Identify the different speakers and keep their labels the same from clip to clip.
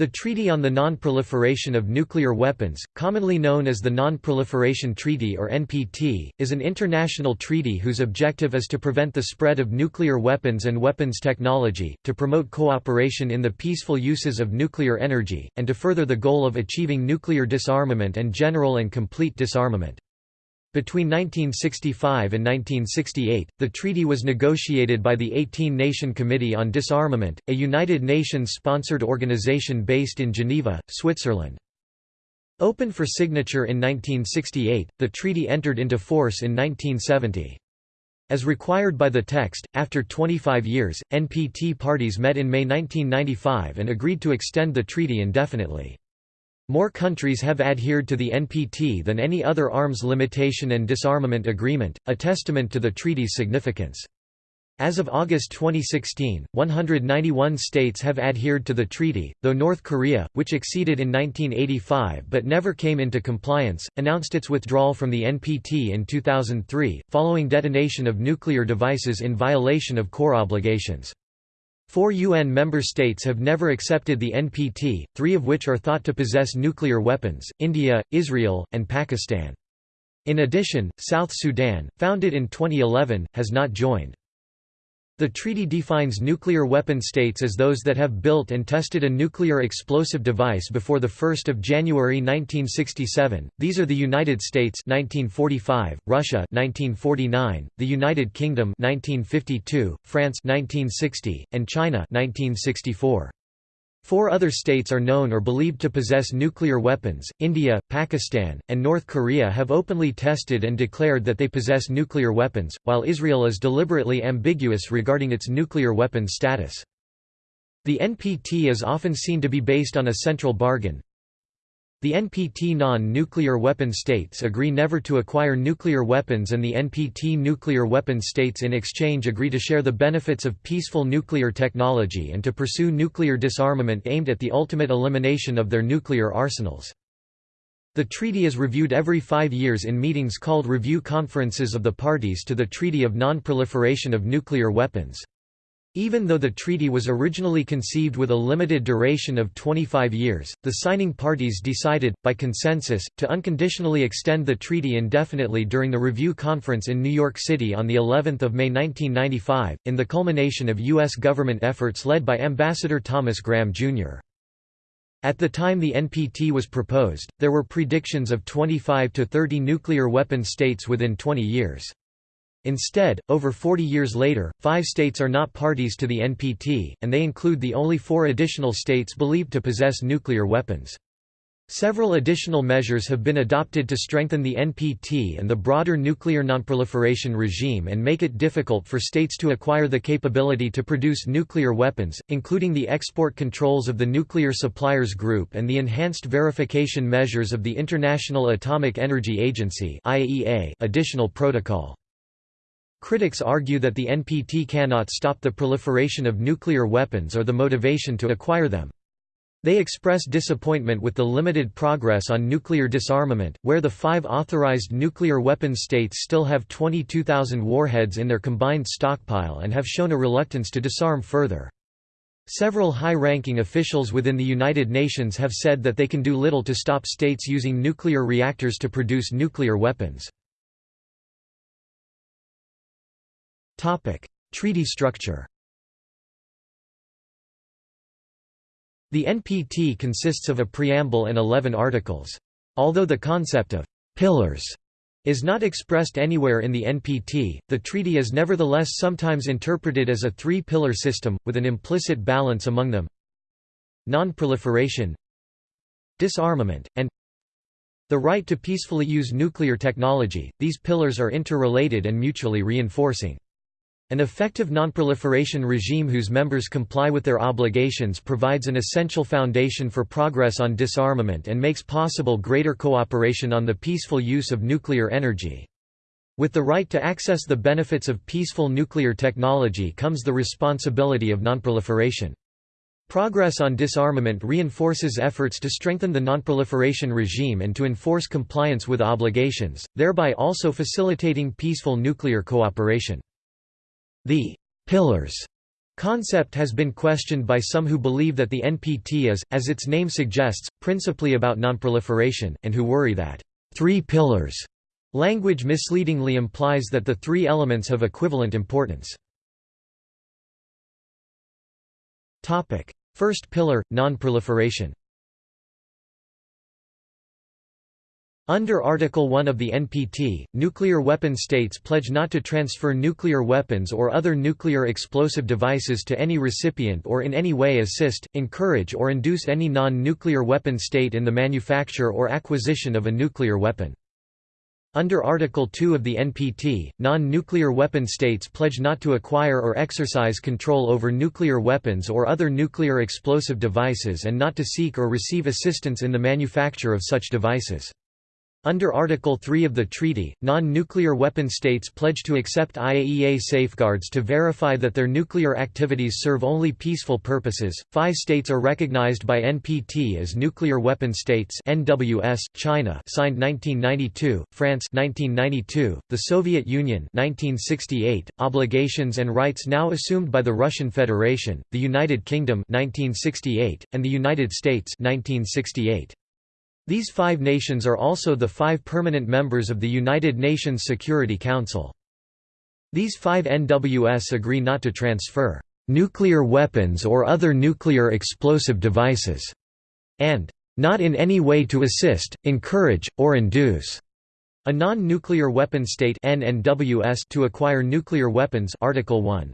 Speaker 1: The Treaty on the Non-Proliferation of Nuclear Weapons, commonly known as the Non-Proliferation Treaty or NPT, is an international treaty whose objective is to prevent the spread of nuclear weapons and weapons technology, to promote cooperation in the peaceful uses of nuclear energy, and to further the goal of achieving nuclear disarmament and general and complete disarmament. Between 1965 and 1968, the treaty was negotiated by the 18-Nation Committee on Disarmament, a United Nations-sponsored organization based in Geneva, Switzerland. Open for signature in 1968, the treaty entered into force in 1970. As required by the text, after 25 years, NPT parties met in May 1995 and agreed to extend the treaty indefinitely. More countries have adhered to the NPT than any other arms limitation and disarmament agreement, a testament to the treaty's significance. As of August 2016, 191 states have adhered to the treaty, though North Korea, which acceded in 1985 but never came into compliance, announced its withdrawal from the NPT in 2003, following detonation of nuclear devices in violation of core obligations. Four UN member states have never accepted the NPT, three of which are thought to possess nuclear weapons, India, Israel, and Pakistan. In addition, South Sudan, founded in 2011, has not joined. The treaty defines nuclear weapon states as those that have built and tested a nuclear explosive device before 1 January 1967. These are the United States 1945, Russia 1949, the United Kingdom 1952, France 1960, and China 1964. Four other states are known or believed to possess nuclear weapons. India, Pakistan, and North Korea have openly tested and declared that they possess nuclear weapons, while Israel is deliberately ambiguous regarding its nuclear weapons status. The NPT is often seen to be based on a central bargain, the NPT non-nuclear weapon states agree never to acquire nuclear weapons and the NPT nuclear weapon states in exchange agree to share the benefits of peaceful nuclear technology and to pursue nuclear disarmament aimed at the ultimate elimination of their nuclear arsenals. The treaty is reviewed every five years in meetings called Review Conferences of the Parties to the Treaty of Non-Proliferation of Nuclear Weapons. Even though the treaty was originally conceived with a limited duration of 25 years, the signing parties decided, by consensus, to unconditionally extend the treaty indefinitely during the review conference in New York City on of May 1995, in the culmination of U.S. government efforts led by Ambassador Thomas Graham, Jr. At the time the NPT was proposed, there were predictions of 25 to 30 nuclear weapon states within 20 years. Instead, over 40 years later, five states are not parties to the NPT, and they include the only four additional states believed to possess nuclear weapons. Several additional measures have been adopted to strengthen the NPT and the broader nuclear nonproliferation regime and make it difficult for states to acquire the capability to produce nuclear weapons, including the export controls of the Nuclear Suppliers Group and the enhanced verification measures of the International Atomic Energy Agency additional protocol. Critics argue that the NPT cannot stop the proliferation of nuclear weapons or the motivation to acquire them. They express disappointment with the limited progress on nuclear disarmament, where the five authorized nuclear weapons states still have 22,000 warheads in their combined stockpile and have shown a reluctance to disarm further. Several high-ranking officials within the United Nations have said that they can do little to stop states using nuclear reactors to produce nuclear weapons. Treaty structure The NPT consists of a preamble and 11 articles. Although the concept of «pillars» is not expressed anywhere in the NPT, the treaty is nevertheless sometimes interpreted as a three-pillar system, with an implicit balance among them non-proliferation disarmament, and the right to peacefully use nuclear technology. These pillars are interrelated and mutually reinforcing. An effective nonproliferation regime whose members comply with their obligations provides an essential foundation for progress on disarmament and makes possible greater cooperation on the peaceful use of nuclear energy. With the right to access the benefits of peaceful nuclear technology comes the responsibility of nonproliferation. Progress on disarmament reinforces efforts to strengthen the nonproliferation regime and to enforce compliance with obligations, thereby also facilitating peaceful nuclear cooperation. The «pillars» concept has been questioned by some who believe that the NPT is, as its name suggests, principally about nonproliferation, and who worry that three pillars language misleadingly implies that the three elements have equivalent importance. First pillar, nonproliferation Under Article 1 of the NPT, nuclear weapon states pledge not to transfer nuclear weapons or other nuclear explosive devices to any recipient or in any way assist, encourage or induce any non-nuclear weapon state in the manufacture or acquisition of a nuclear weapon. Under Article 2 of the NPT, non-nuclear weapon states pledge not to acquire or exercise control over nuclear weapons or other nuclear explosive devices and not to seek or receive assistance in the manufacture of such devices. Under Article 3 of the treaty, non-nuclear weapon states pledge to accept IAEA safeguards to verify that their nuclear activities serve only peaceful purposes. Five states are recognized by NPT as nuclear weapon states: NWS, China, signed 1992; France, 1992; the Soviet Union, 1968; obligations and rights now assumed by the Russian Federation, the United Kingdom, 1968, and the United States, 1968. These five nations are also the five permanent members of the United Nations Security Council. These five NWS agree not to transfer nuclear weapons or other nuclear explosive devices, and not in any way to assist, encourage, or induce a non-nuclear weapon state NNWS to acquire nuclear weapons Article 1.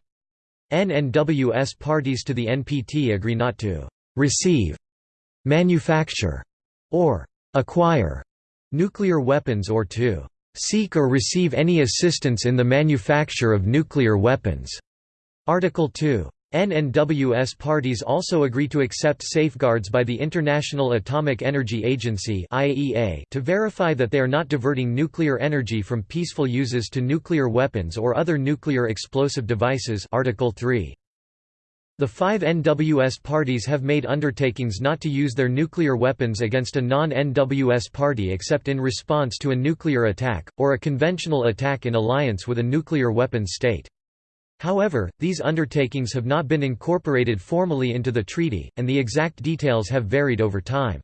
Speaker 1: NNWS parties to the NPT agree not to receive, manufacture, or acquire nuclear weapons or to seek or receive any assistance in the manufacture of nuclear weapons. Article 2. NNWS parties also agree to accept safeguards by the International Atomic Energy Agency to verify that they are not diverting nuclear energy from peaceful uses to nuclear weapons or other nuclear explosive devices Article 3. The five NWS parties have made undertakings not to use their nuclear weapons against a non-NWS party except in response to a nuclear attack, or a conventional attack in alliance with a nuclear weapons state. However, these undertakings have not been incorporated formally into the treaty, and the exact details have varied over time.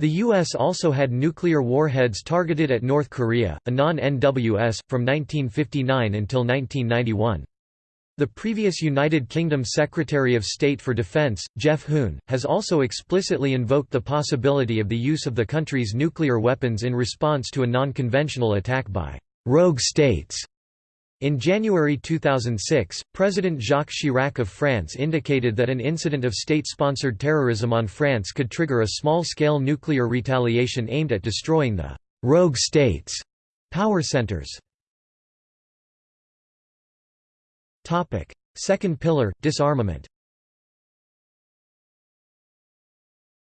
Speaker 1: The U.S. also had nuclear warheads targeted at North Korea, a non-NWS, from 1959 until 1991. The previous United Kingdom Secretary of State for Defence, Geoff Hoon, has also explicitly invoked the possibility of the use of the country's nuclear weapons in response to a non-conventional attack by «rogue states». In January 2006, President Jacques Chirac of France indicated that an incident of state-sponsored terrorism on France could trigger a small-scale nuclear retaliation aimed at destroying the «rogue states» power centers. Second pillar, disarmament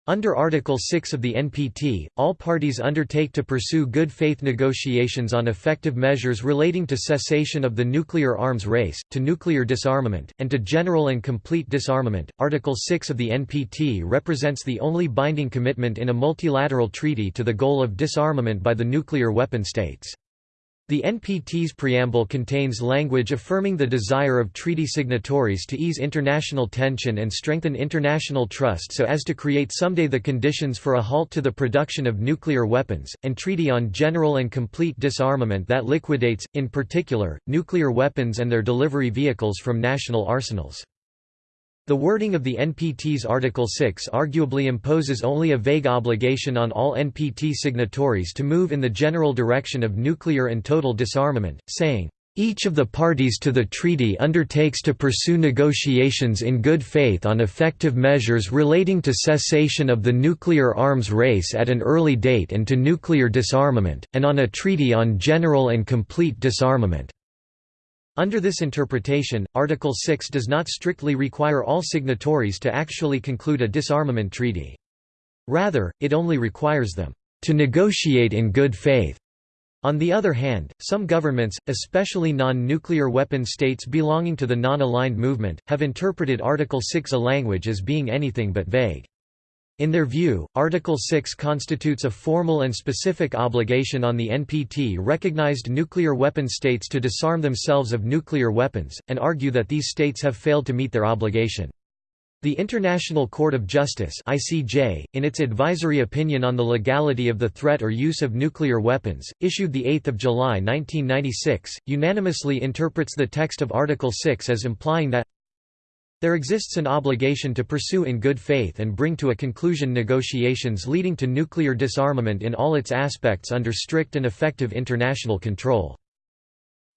Speaker 1: Under Article 6 of the NPT, all parties undertake to pursue good faith negotiations on effective measures relating to cessation of the nuclear arms race, to nuclear disarmament, and to general and complete disarmament. Article 6 of the NPT represents the only binding commitment in a multilateral treaty to the goal of disarmament by the nuclear weapon states. The NPT's preamble contains language affirming the desire of treaty signatories to ease international tension and strengthen international trust so as to create someday the conditions for a halt to the production of nuclear weapons, and treaty on general and complete disarmament that liquidates, in particular, nuclear weapons and their delivery vehicles from national arsenals. The wording of the NPT's Article 6 arguably imposes only a vague obligation on all NPT signatories to move in the general direction of nuclear and total disarmament, saying, each of the parties to the treaty undertakes to pursue negotiations in good faith on effective measures relating to cessation of the nuclear arms race at an early date and to nuclear disarmament, and on a treaty on general and complete disarmament. Under this interpretation, Article 6 does not strictly require all signatories to actually conclude a disarmament treaty. Rather, it only requires them to negotiate in good faith. On the other hand, some governments, especially non-nuclear weapon states belonging to the non-aligned movement, have interpreted Article 6 a language as being anything but vague. In their view, Article 6 constitutes a formal and specific obligation on the NPT-recognized nuclear weapon states to disarm themselves of nuclear weapons, and argue that these states have failed to meet their obligation. The International Court of Justice (ICJ), in its advisory opinion on the legality of the threat or use of nuclear weapons, issued the 8th of July 1996, unanimously interprets the text of Article 6 as implying that there exists an obligation to pursue in good faith and bring to a conclusion negotiations leading to nuclear disarmament in all its aspects under strict and effective international control.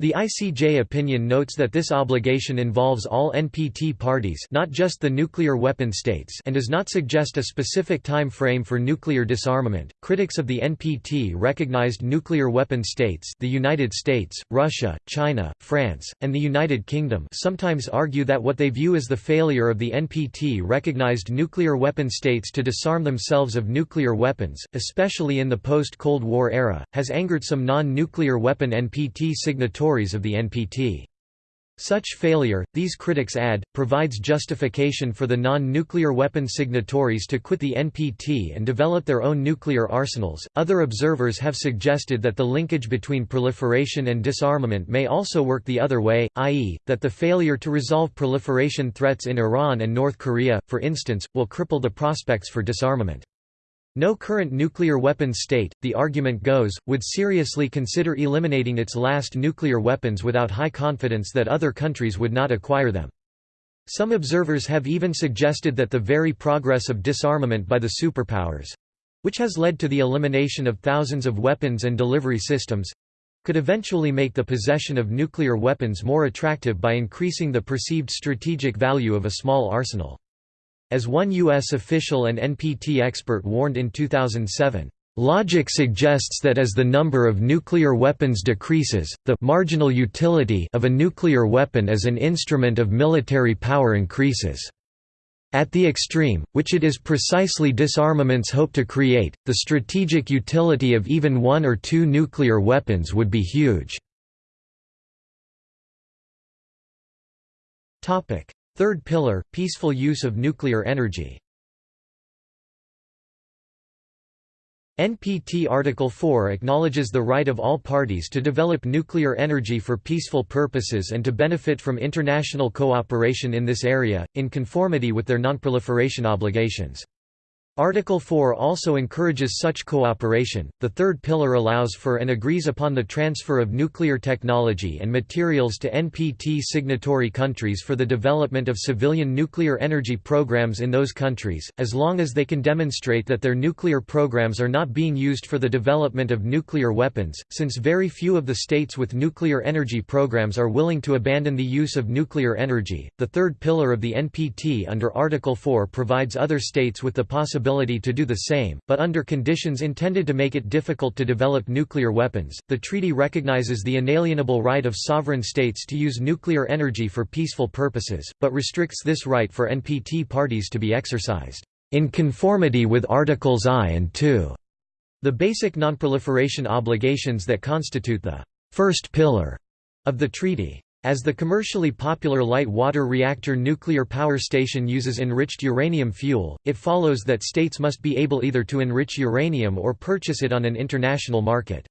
Speaker 1: The ICJ opinion notes that this obligation involves all NPT parties not just the nuclear weapon states and does not suggest a specific time frame for nuclear disarmament. Critics of the NPT recognized nuclear weapon states the United States, Russia, China, France, and the United Kingdom sometimes argue that what they view as the failure of the NPT recognized nuclear weapon states to disarm themselves of nuclear weapons, especially in the post-Cold War era, has angered some non-nuclear weapon NPT signatories of the NPT. Such failure, these critics add, provides justification for the non-nuclear weapon signatories to quit the NPT and develop their own nuclear arsenals. Other observers have suggested that the linkage between proliferation and disarmament may also work the other way, i.e., that the failure to resolve proliferation threats in Iran and North Korea, for instance, will cripple the prospects for disarmament. No current nuclear weapons state, the argument goes, would seriously consider eliminating its last nuclear weapons without high confidence that other countries would not acquire them. Some observers have even suggested that the very progress of disarmament by the superpowers—which has led to the elimination of thousands of weapons and delivery systems—could eventually make the possession of nuclear weapons more attractive by increasing the perceived strategic value of a small arsenal. As one U.S. official and NPT expert warned in 2007, Logic suggests that as the number of nuclear weapons decreases, the marginal utility of a nuclear weapon as an instrument of military power increases. At the extreme, which it is precisely disarmaments hope to create, the strategic utility of even one or two nuclear weapons would be huge. Third pillar – peaceful use of nuclear energy NPT Article 4 acknowledges the right of all parties to develop nuclear energy for peaceful purposes and to benefit from international cooperation in this area, in conformity with their nonproliferation obligations. Article 4 also encourages such cooperation. The third pillar allows for and agrees upon the transfer of nuclear technology and materials to NPT signatory countries for the development of civilian nuclear energy programs in those countries, as long as they can demonstrate that their nuclear programs are not being used for the development of nuclear weapons. Since very few of the states with nuclear energy programs are willing to abandon the use of nuclear energy, the third pillar of the NPT under Article 4 provides other states with the possibility to do the same, but under conditions intended to make it difficult to develop nuclear weapons. The treaty recognizes the inalienable right of sovereign states to use nuclear energy for peaceful purposes, but restricts this right for NPT parties to be exercised in conformity with Articles I and II, the basic nonproliferation obligations that constitute the first pillar of the treaty. As the commercially popular light water reactor nuclear power station uses enriched uranium fuel, it follows that states must be able either to enrich uranium or purchase it on an international market.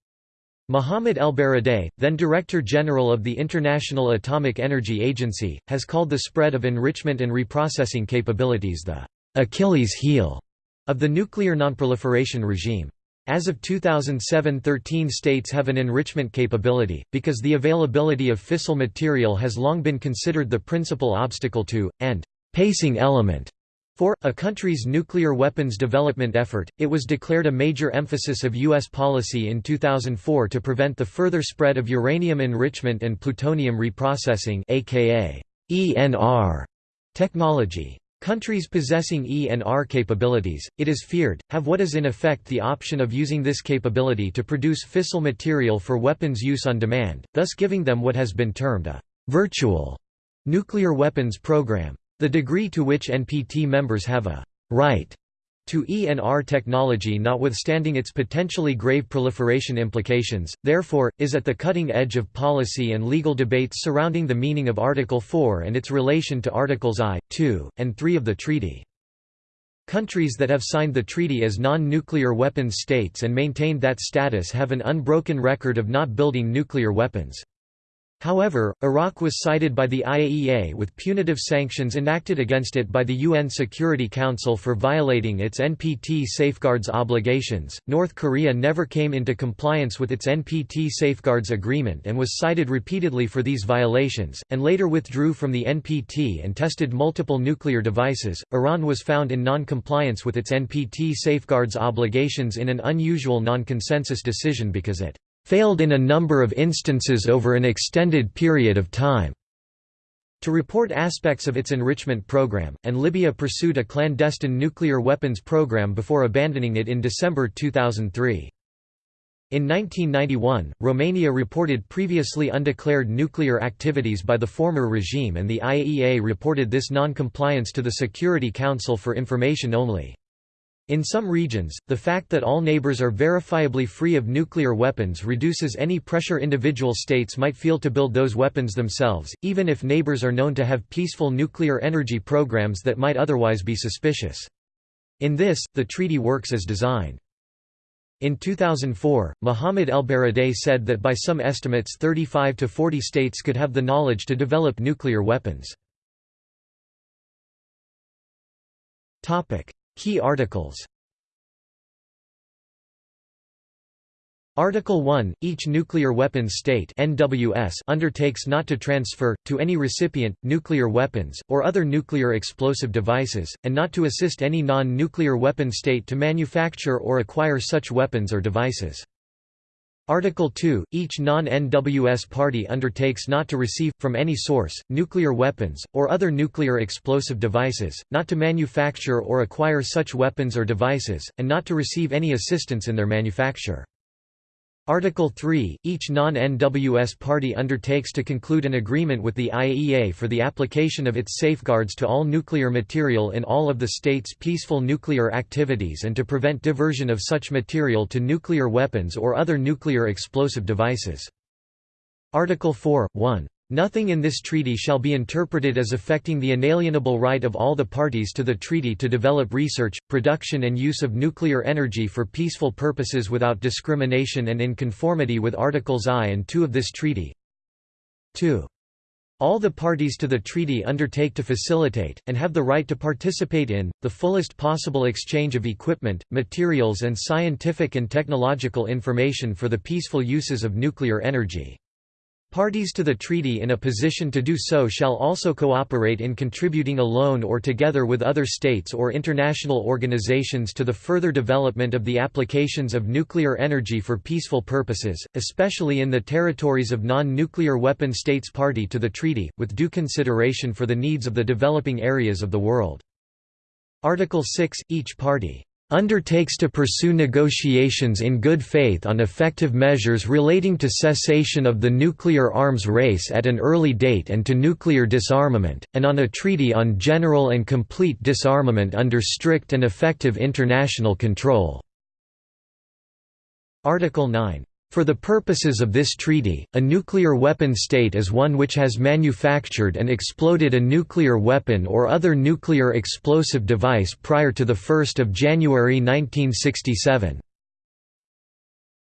Speaker 1: Mohamed ElBaradei, then Director General of the International Atomic Energy Agency, has called the spread of enrichment and reprocessing capabilities the Achilles heel of the nuclear nonproliferation regime. As of 2007 13 states have an enrichment capability, because the availability of fissile material has long been considered the principal obstacle to, and pacing element for, a country's nuclear weapons development effort, it was declared a major emphasis of U.S. policy in 2004 to prevent the further spread of uranium enrichment and plutonium reprocessing aka ENR technology. Countries possessing ENR capabilities, it is feared, have what is in effect the option of using this capability to produce fissile material for weapons use on demand, thus giving them what has been termed a «virtual» nuclear weapons program. The degree to which NPT members have a «right» to ENR technology notwithstanding its potentially grave proliferation implications, therefore, is at the cutting edge of policy and legal debates surrounding the meaning of Article 4 and its relation to Articles I, II, and III of the treaty. Countries that have signed the treaty as non-nuclear weapons states and maintained that status have an unbroken record of not building nuclear weapons. However, Iraq was cited by the IAEA with punitive sanctions enacted against it by the UN Security Council for violating its NPT safeguards obligations. North Korea never came into compliance with its NPT safeguards agreement and was cited repeatedly for these violations, and later withdrew from the NPT and tested multiple nuclear devices. Iran was found in non compliance with its NPT safeguards obligations in an unusual non consensus decision because it failed in a number of instances over an extended period of time to report aspects of its enrichment program, and Libya pursued a clandestine nuclear weapons program before abandoning it in December 2003. In 1991, Romania reported previously undeclared nuclear activities by the former regime and the IAEA reported this non-compliance to the Security Council for information only. In some regions, the fact that all neighbors are verifiably free of nuclear weapons reduces any pressure individual states might feel to build those weapons themselves, even if neighbors are known to have peaceful nuclear energy programs that might otherwise be suspicious. In this, the treaty works as designed. In 2004, Mohamed ElBaradei said that by some estimates 35 to 40 states could have the knowledge to develop nuclear weapons. Key articles Article 1 – Each nuclear weapons state NWS undertakes not to transfer, to any recipient, nuclear weapons, or other nuclear explosive devices, and not to assist any non-nuclear weapon state to manufacture or acquire such weapons or devices. Article 2 – Each non-NWS party undertakes not to receive, from any source, nuclear weapons, or other nuclear explosive devices, not to manufacture or acquire such weapons or devices, and not to receive any assistance in their manufacture. Article 3 – Each non-NWS party undertakes to conclude an agreement with the IAEA for the application of its safeguards to all nuclear material in all of the states' peaceful nuclear activities and to prevent diversion of such material to nuclear weapons or other nuclear explosive devices. Article 4 – 1 Nothing in this treaty shall be interpreted as affecting the inalienable right of all the parties to the treaty to develop research, production and use of nuclear energy for peaceful purposes without discrimination and in conformity with Articles I and II of this treaty. 2. All the parties to the treaty undertake to facilitate, and have the right to participate in, the fullest possible exchange of equipment, materials and scientific and technological information for the peaceful uses of nuclear energy. Parties to the treaty in a position to do so shall also cooperate in contributing alone or together with other states or international organizations to the further development of the applications of nuclear energy for peaceful purposes, especially in the territories of non-nuclear weapon states party to the treaty, with due consideration for the needs of the developing areas of the world. Article 6 – Each party undertakes to pursue negotiations in good faith on effective measures relating to cessation of the nuclear arms race at an early date and to nuclear disarmament, and on a treaty on general and complete disarmament under strict and effective international control." Article 9 for the purposes of this treaty, a nuclear weapon state is one which has manufactured and exploded a nuclear weapon or other nuclear explosive device prior to 1 January 1967.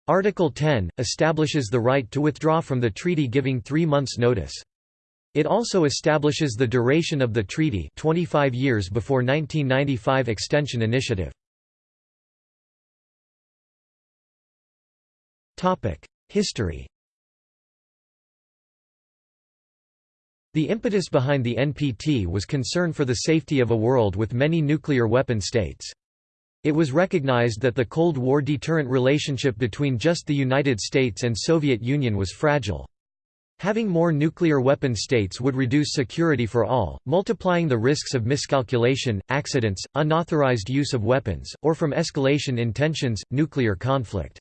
Speaker 1: Article 10, establishes the right to withdraw from the treaty giving three months' notice. It also establishes the duration of the treaty 25 years before 1995 extension initiative. History The impetus behind the NPT was concern for the safety of a world with many nuclear weapon states. It was recognized that the Cold War deterrent relationship between just the United States and Soviet Union was fragile. Having more nuclear weapon states would reduce security for all, multiplying the risks of miscalculation, accidents, unauthorized use of weapons, or from escalation in tensions, nuclear conflict.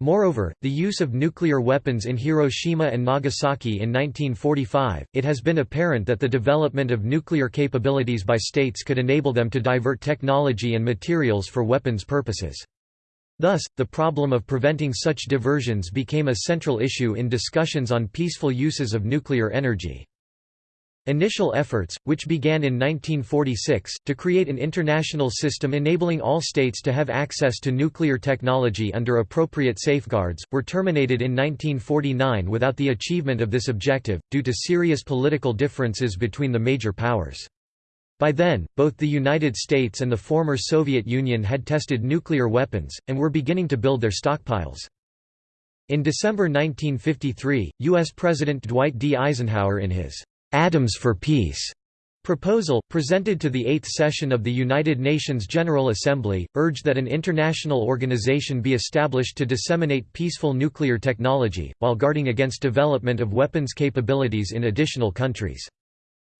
Speaker 1: Moreover, the use of nuclear weapons in Hiroshima and Nagasaki in 1945, it has been apparent that the development of nuclear capabilities by states could enable them to divert technology and materials for weapons purposes. Thus, the problem of preventing such diversions became a central issue in discussions on peaceful uses of nuclear energy. Initial efforts, which began in 1946, to create an international system enabling all states to have access to nuclear technology under appropriate safeguards, were terminated in 1949 without the achievement of this objective, due to serious political differences between the major powers. By then, both the United States and the former Soviet Union had tested nuclear weapons, and were beginning to build their stockpiles. In December 1953, U.S. President Dwight D. Eisenhower in his Atoms for Peace proposal, presented to the Eighth Session of the United Nations General Assembly, urged that an international organization be established to disseminate peaceful nuclear technology, while guarding against development of weapons capabilities in additional countries.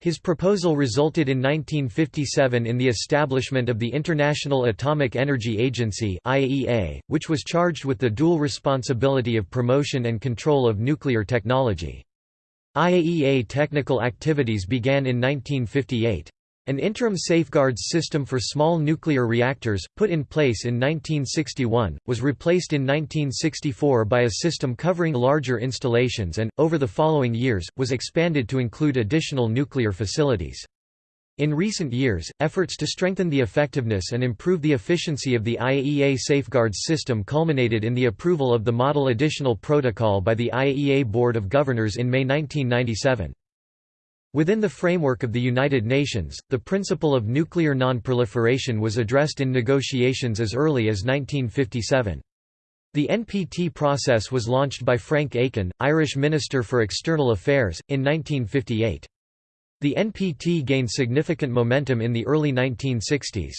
Speaker 1: His proposal resulted in 1957 in the establishment of the International Atomic Energy Agency which was charged with the dual responsibility of promotion and control of nuclear technology. IAEA technical activities began in 1958. An interim safeguards system for small nuclear reactors, put in place in 1961, was replaced in 1964 by a system covering larger installations and, over the following years, was expanded to include additional nuclear facilities. In recent years, efforts to strengthen the effectiveness and improve the efficiency of the IAEA safeguards system culminated in the approval of the Model Additional Protocol by the IAEA Board of Governors in May 1997. Within the framework of the United Nations, the principle of nuclear non-proliferation was addressed in negotiations as early as 1957. The NPT process was launched by Frank Aiken, Irish Minister for External Affairs, in 1958. The NPT gained significant momentum in the early 1960s.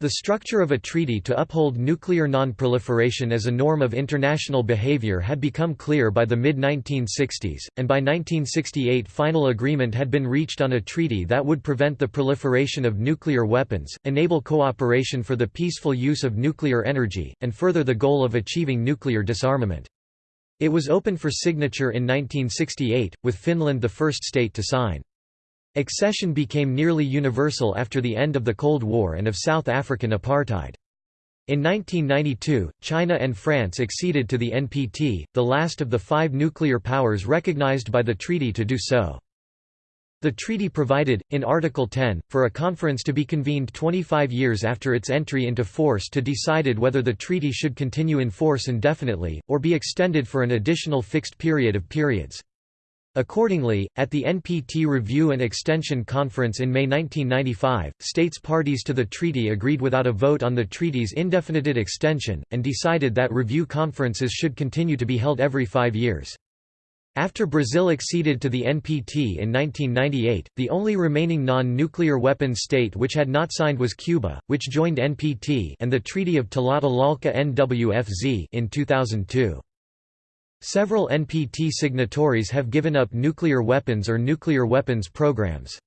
Speaker 1: The structure of a treaty to uphold nuclear non-proliferation as a norm of international behavior had become clear by the mid-1960s, and by 1968 final agreement had been reached on a treaty that would prevent the proliferation of nuclear weapons, enable cooperation for the peaceful use of nuclear energy, and further the goal of achieving nuclear disarmament. It was open for signature in 1968, with Finland the first state to sign. Accession became nearly universal after the end of the Cold War and of South African apartheid. In 1992, China and France acceded to the NPT, the last of the five nuclear powers recognized by the treaty to do so. The treaty provided, in Article 10, for a conference to be convened 25 years after its entry into force to decided whether the treaty should continue in force indefinitely, or be extended for an additional fixed period of periods. Accordingly, at the NPT Review and Extension Conference in May 1995, states parties to the treaty agreed without a vote on the treaty's indefinite extension, and decided that review conferences should continue to be held every five years. After Brazil acceded to the NPT in 1998, the only remaining non-nuclear weapon state which had not signed was Cuba, which joined NPT and the Treaty of Tlatelolco NWFZ in 2002. Several NPT signatories have given up nuclear weapons or nuclear weapons programs.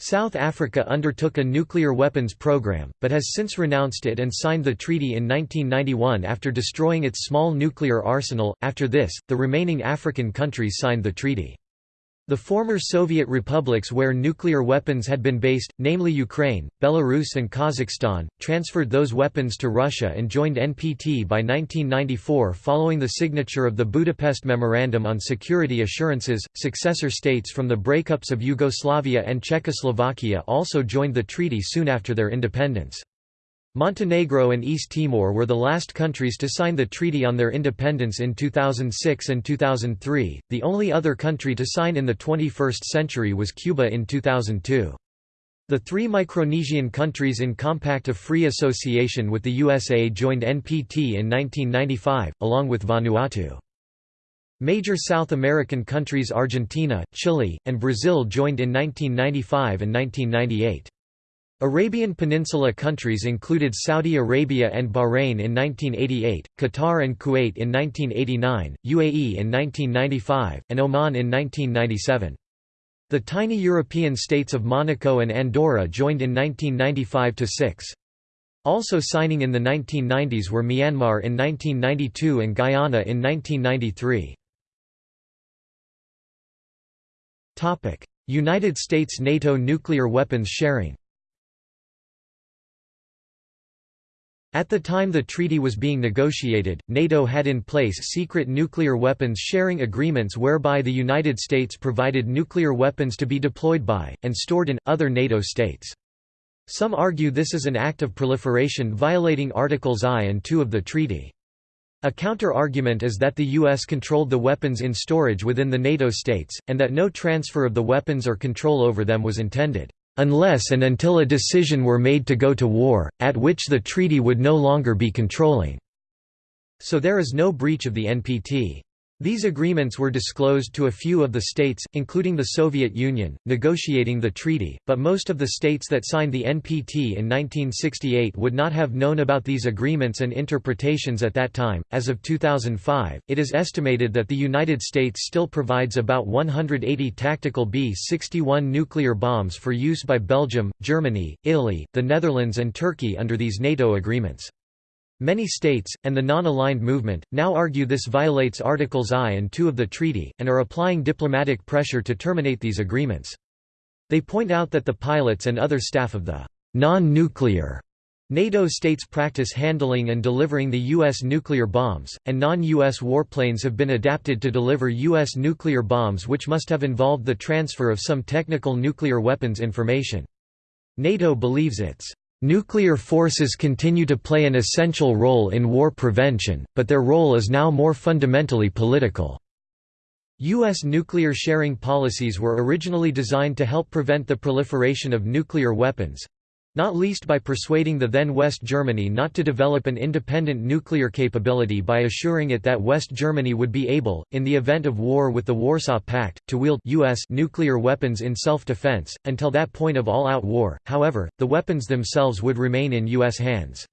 Speaker 1: South Africa undertook a nuclear weapons program, but has since renounced it and signed the treaty in 1991 after destroying its small nuclear arsenal. After this, the remaining African countries signed the treaty. The former Soviet republics where nuclear weapons had been based, namely Ukraine, Belarus and Kazakhstan, transferred those weapons to Russia and joined NPT by 1994 following the signature of the Budapest Memorandum on Security Assurances. Successor states from the breakups of Yugoslavia and Czechoslovakia also joined the treaty soon after their independence. Montenegro and East Timor were the last countries to sign the treaty on their independence in 2006 and 2003. The only other country to sign in the 21st century was Cuba in 2002. The three Micronesian countries in Compact of Free Association with the USA joined NPT in 1995, along with Vanuatu. Major South American countries Argentina, Chile, and Brazil joined in 1995 and 1998. Arabian Peninsula countries included Saudi Arabia and Bahrain in 1988, Qatar and Kuwait in 1989, UAE in 1995, and Oman in 1997. The tiny European states of Monaco and Andorra joined in 1995–6. Also signing in the 1990s were Myanmar in 1992 and Guyana in 1993. United States NATO nuclear weapons sharing At the time the treaty was being negotiated, NATO had in place secret nuclear weapons sharing agreements whereby the United States provided nuclear weapons to be deployed by, and stored in, other NATO states. Some argue this is an act of proliferation violating Articles I and II of the treaty. A counter-argument is that the U.S. controlled the weapons in storage within the NATO states, and that no transfer of the weapons or control over them was intended unless and until a decision were made to go to war, at which the treaty would no longer be controlling." So there is no breach of the NPT. These agreements were disclosed to a few of the states, including the Soviet Union, negotiating the treaty, but most of the states that signed the NPT in 1968 would not have known about these agreements and interpretations at that time. As of 2005, it is estimated that the United States still provides about 180 tactical B 61 nuclear bombs for use by Belgium, Germany, Italy, the Netherlands, and Turkey under these NATO agreements. Many states, and the non-aligned movement, now argue this violates Articles I and II of the treaty, and are applying diplomatic pressure to terminate these agreements. They point out that the pilots and other staff of the non-nuclear NATO states practice handling and delivering the U.S. nuclear bombs, and non-U.S. warplanes have been adapted to deliver U.S. nuclear bombs which must have involved the transfer of some technical nuclear weapons information. NATO believes its Nuclear forces continue to play an essential role in war prevention, but their role is now more fundamentally political. U.S. nuclear sharing policies were originally designed to help prevent the proliferation of nuclear weapons, not least by persuading the then West Germany not to develop an independent nuclear capability by assuring it that West Germany would be able, in the event of war with the Warsaw Pact, to wield US nuclear weapons in self-defense. Until that point of all-out war, however, the weapons themselves would remain in US hands.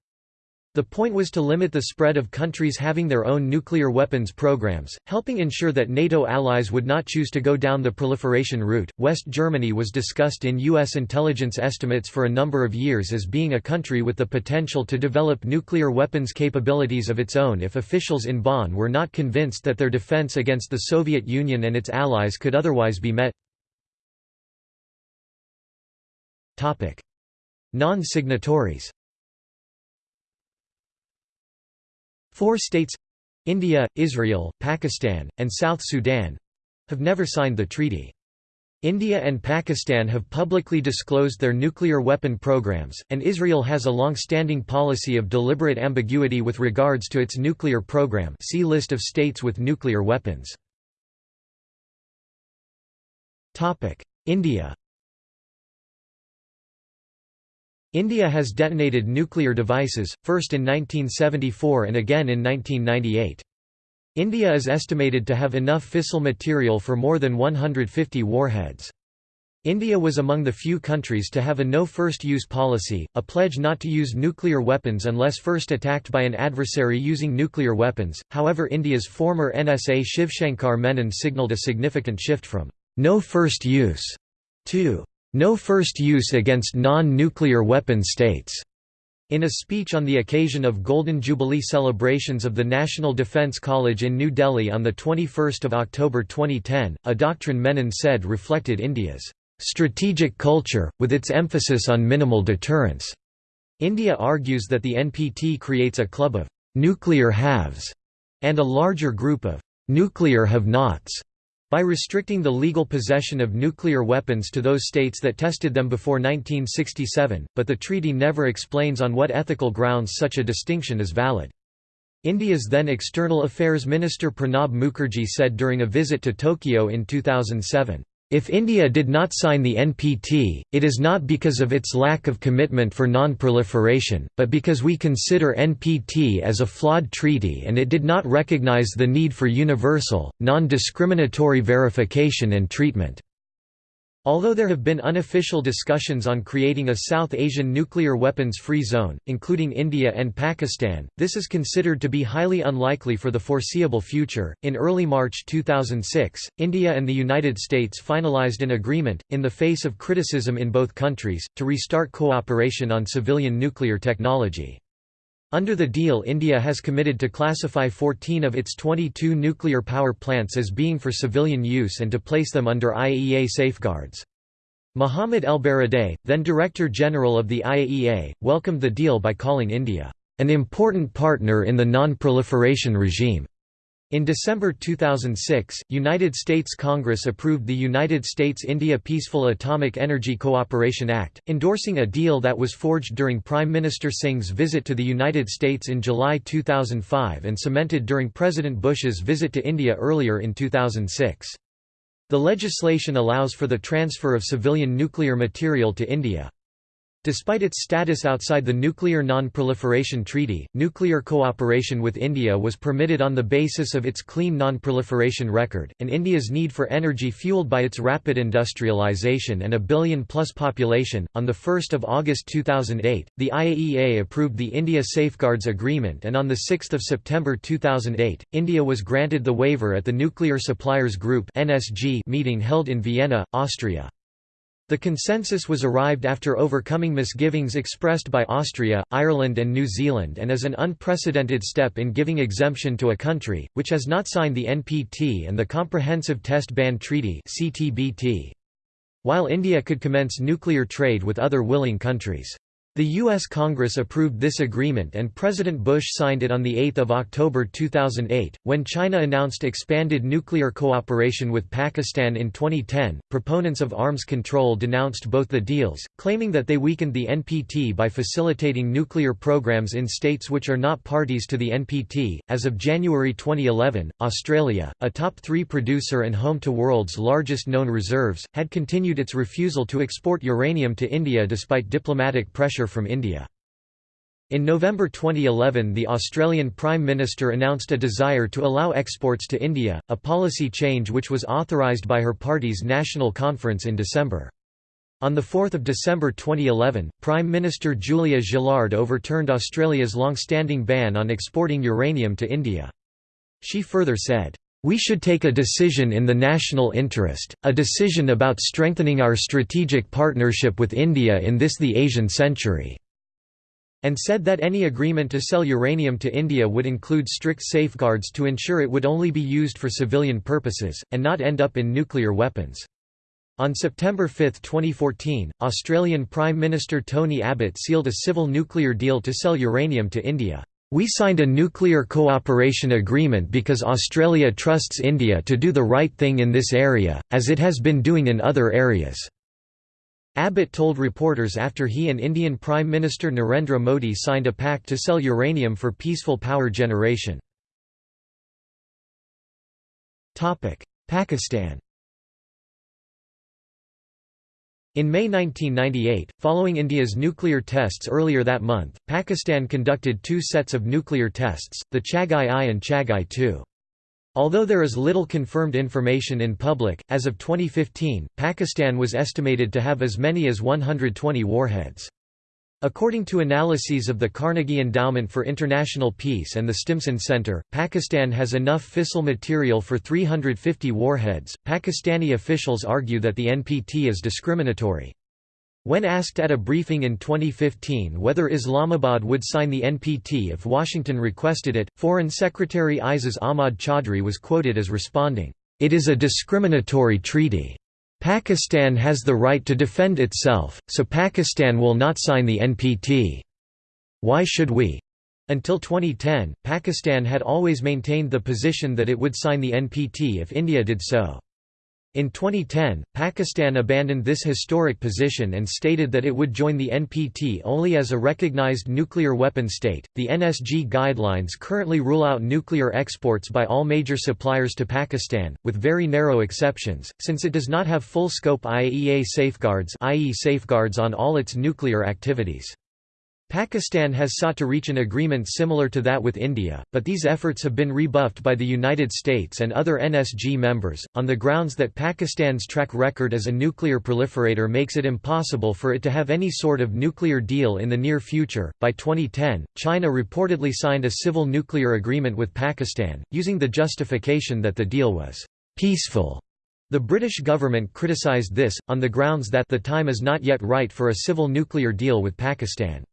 Speaker 1: The point was to limit the spread of countries having their own nuclear weapons programs, helping ensure that NATO allies would not choose to go down the proliferation route. West Germany was discussed in U.S. intelligence estimates for a number of years as being a country with the potential to develop nuclear weapons capabilities of its own if officials in Bonn were not convinced that their defense against the Soviet Union and its allies could otherwise be met. Non-signatories Four states—India, Israel, Pakistan, and South Sudan—have never signed the treaty. India and Pakistan have publicly disclosed their nuclear weapon programs, and Israel has a long-standing policy of deliberate ambiguity with regards to its nuclear program see List of states with nuclear weapons. India India has detonated nuclear devices, first in 1974 and again in 1998. India is estimated to have enough fissile material for more than 150 warheads. India was among the few countries to have a no first-use policy, a pledge not to use nuclear weapons unless first attacked by an adversary using nuclear weapons. However, India's former NSA Shivshankar Menon signalled a significant shift from no first use to no first use against non-nuclear weapon states. In a speech on the occasion of Golden Jubilee celebrations of the National Defence College in New Delhi on 21 October 2010, a doctrine Menon said reflected India's strategic culture, with its emphasis on minimal deterrence. India argues that the NPT creates a club of nuclear haves and a larger group of nuclear have-nots by restricting the legal possession of nuclear weapons to those states that tested them before 1967, but the treaty never explains on what ethical grounds such a distinction is valid. India's then External Affairs Minister Pranab Mukherjee said during a visit to Tokyo in 2007, if India did not sign the NPT, it is not because of its lack of commitment for non-proliferation, but because we consider NPT as a flawed treaty and it did not recognize the need for universal, non-discriminatory verification and treatment. Although there have been unofficial discussions on creating a South Asian nuclear weapons-free zone, including India and Pakistan, this is considered to be highly unlikely for the foreseeable future. In early March 2006, India and the United States finalized an agreement, in the face of criticism in both countries, to restart cooperation on civilian nuclear technology. Under the deal India has committed to classify 14 of its 22 nuclear power plants as being for civilian use and to place them under IAEA safeguards. Mohamed ElBaradei, then Director General of the IAEA, welcomed the deal by calling India, an important partner in the non-proliferation regime. In December 2006, United States Congress approved the United States-India Peaceful Atomic Energy Cooperation Act, endorsing a deal that was forged during Prime Minister Singh's visit to the United States in July 2005 and cemented during President Bush's visit to India earlier in 2006. The legislation allows for the transfer of civilian nuclear material to India. Despite its status outside the Nuclear Non-Proliferation Treaty, nuclear cooperation with India was permitted on the basis of its clean non-proliferation record, and India's need for energy fueled by its rapid industrialization and a billion-plus population. On 1 August 2008, the IAEA approved the India Safeguards Agreement and on 6 September 2008, India was granted the waiver at the Nuclear Suppliers Group meeting held in Vienna, Austria. The consensus was arrived after overcoming misgivings expressed by Austria, Ireland and New Zealand and is an unprecedented step in giving exemption to a country, which has not signed the NPT and the Comprehensive Test Ban Treaty while India could commence nuclear trade with other willing countries. The U.S. Congress approved this agreement and President Bush signed it on 8 October 2008. When China announced expanded nuclear cooperation with Pakistan in 2010, proponents of arms control denounced both the deals, claiming that they weakened the NPT by facilitating nuclear programs in states which are not parties to the NPT. As of January 2011, Australia, a top three producer and home to world's largest known reserves, had continued its refusal to export uranium to India despite diplomatic pressure from India. In November 2011 the Australian Prime Minister announced a desire to allow exports to India, a policy change which was authorised by her party's National Conference in December. On 4 December 2011, Prime Minister Julia Gillard overturned Australia's long-standing ban on exporting uranium to India. She further said, we should take a decision in the national interest, a decision about strengthening our strategic partnership with India in this the Asian century." and said that any agreement to sell uranium to India would include strict safeguards to ensure it would only be used for civilian purposes, and not end up in nuclear weapons. On September 5, 2014, Australian Prime Minister Tony Abbott sealed a civil nuclear deal to sell uranium to India. We signed a nuclear cooperation agreement because Australia trusts India to do the right thing in this area, as it has been doing in other areas." Abbott told reporters after he and Indian Prime Minister Narendra Modi signed a pact to sell uranium for peaceful power generation. Pakistan In May 1998, following India's nuclear tests earlier that month, Pakistan conducted two sets of nuclear tests, the Chagai I and Chagai II. Although there is little confirmed information in public, as of 2015, Pakistan was estimated to have as many as 120 warheads. According to analyses of the Carnegie Endowment for International Peace and the Stimson Center, Pakistan has enough fissile material for 350 warheads. Pakistani officials argue that the NPT is discriminatory. When asked at a briefing in 2015 whether Islamabad would sign the NPT if Washington requested it, Foreign Secretary Aizaz Ahmad Chaudhry was quoted as responding, "It is a discriminatory treaty." Pakistan has the right to defend itself, so Pakistan will not sign the NPT. Why should we? Until 2010, Pakistan had always maintained the position that it would sign the NPT if India did so. In 2010, Pakistan abandoned this historic position and stated that it would join the NPT only as a recognized nuclear weapon state. The NSG guidelines currently rule out nuclear exports by all major suppliers to Pakistan, with very narrow exceptions, since it does not have full scope IAEA safeguards, i.e., safeguards on all its nuclear activities. Pakistan has sought to reach an agreement similar to that with India, but these efforts have been rebuffed by the United States and other NSG members, on the grounds that Pakistan's track record as a nuclear proliferator makes it impossible for it to have any sort of nuclear deal in the near future. By 2010, China reportedly signed a civil nuclear agreement with Pakistan, using the justification that the deal was peaceful. The British government criticised this, on the grounds that the time is not yet right for a civil nuclear deal with Pakistan.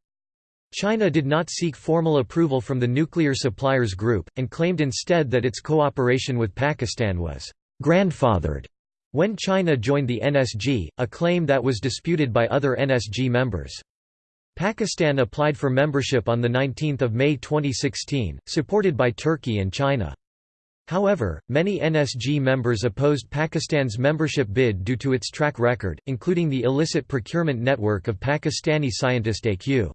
Speaker 1: China did not seek formal approval from the Nuclear Suppliers Group, and claimed instead that its cooperation with Pakistan was «grandfathered» when China joined the NSG, a claim that was disputed by other NSG members. Pakistan applied for membership on 19 May 2016, supported by Turkey and China. However, many NSG members opposed Pakistan's membership bid due to its track record, including the illicit procurement network of Pakistani scientist A.Q.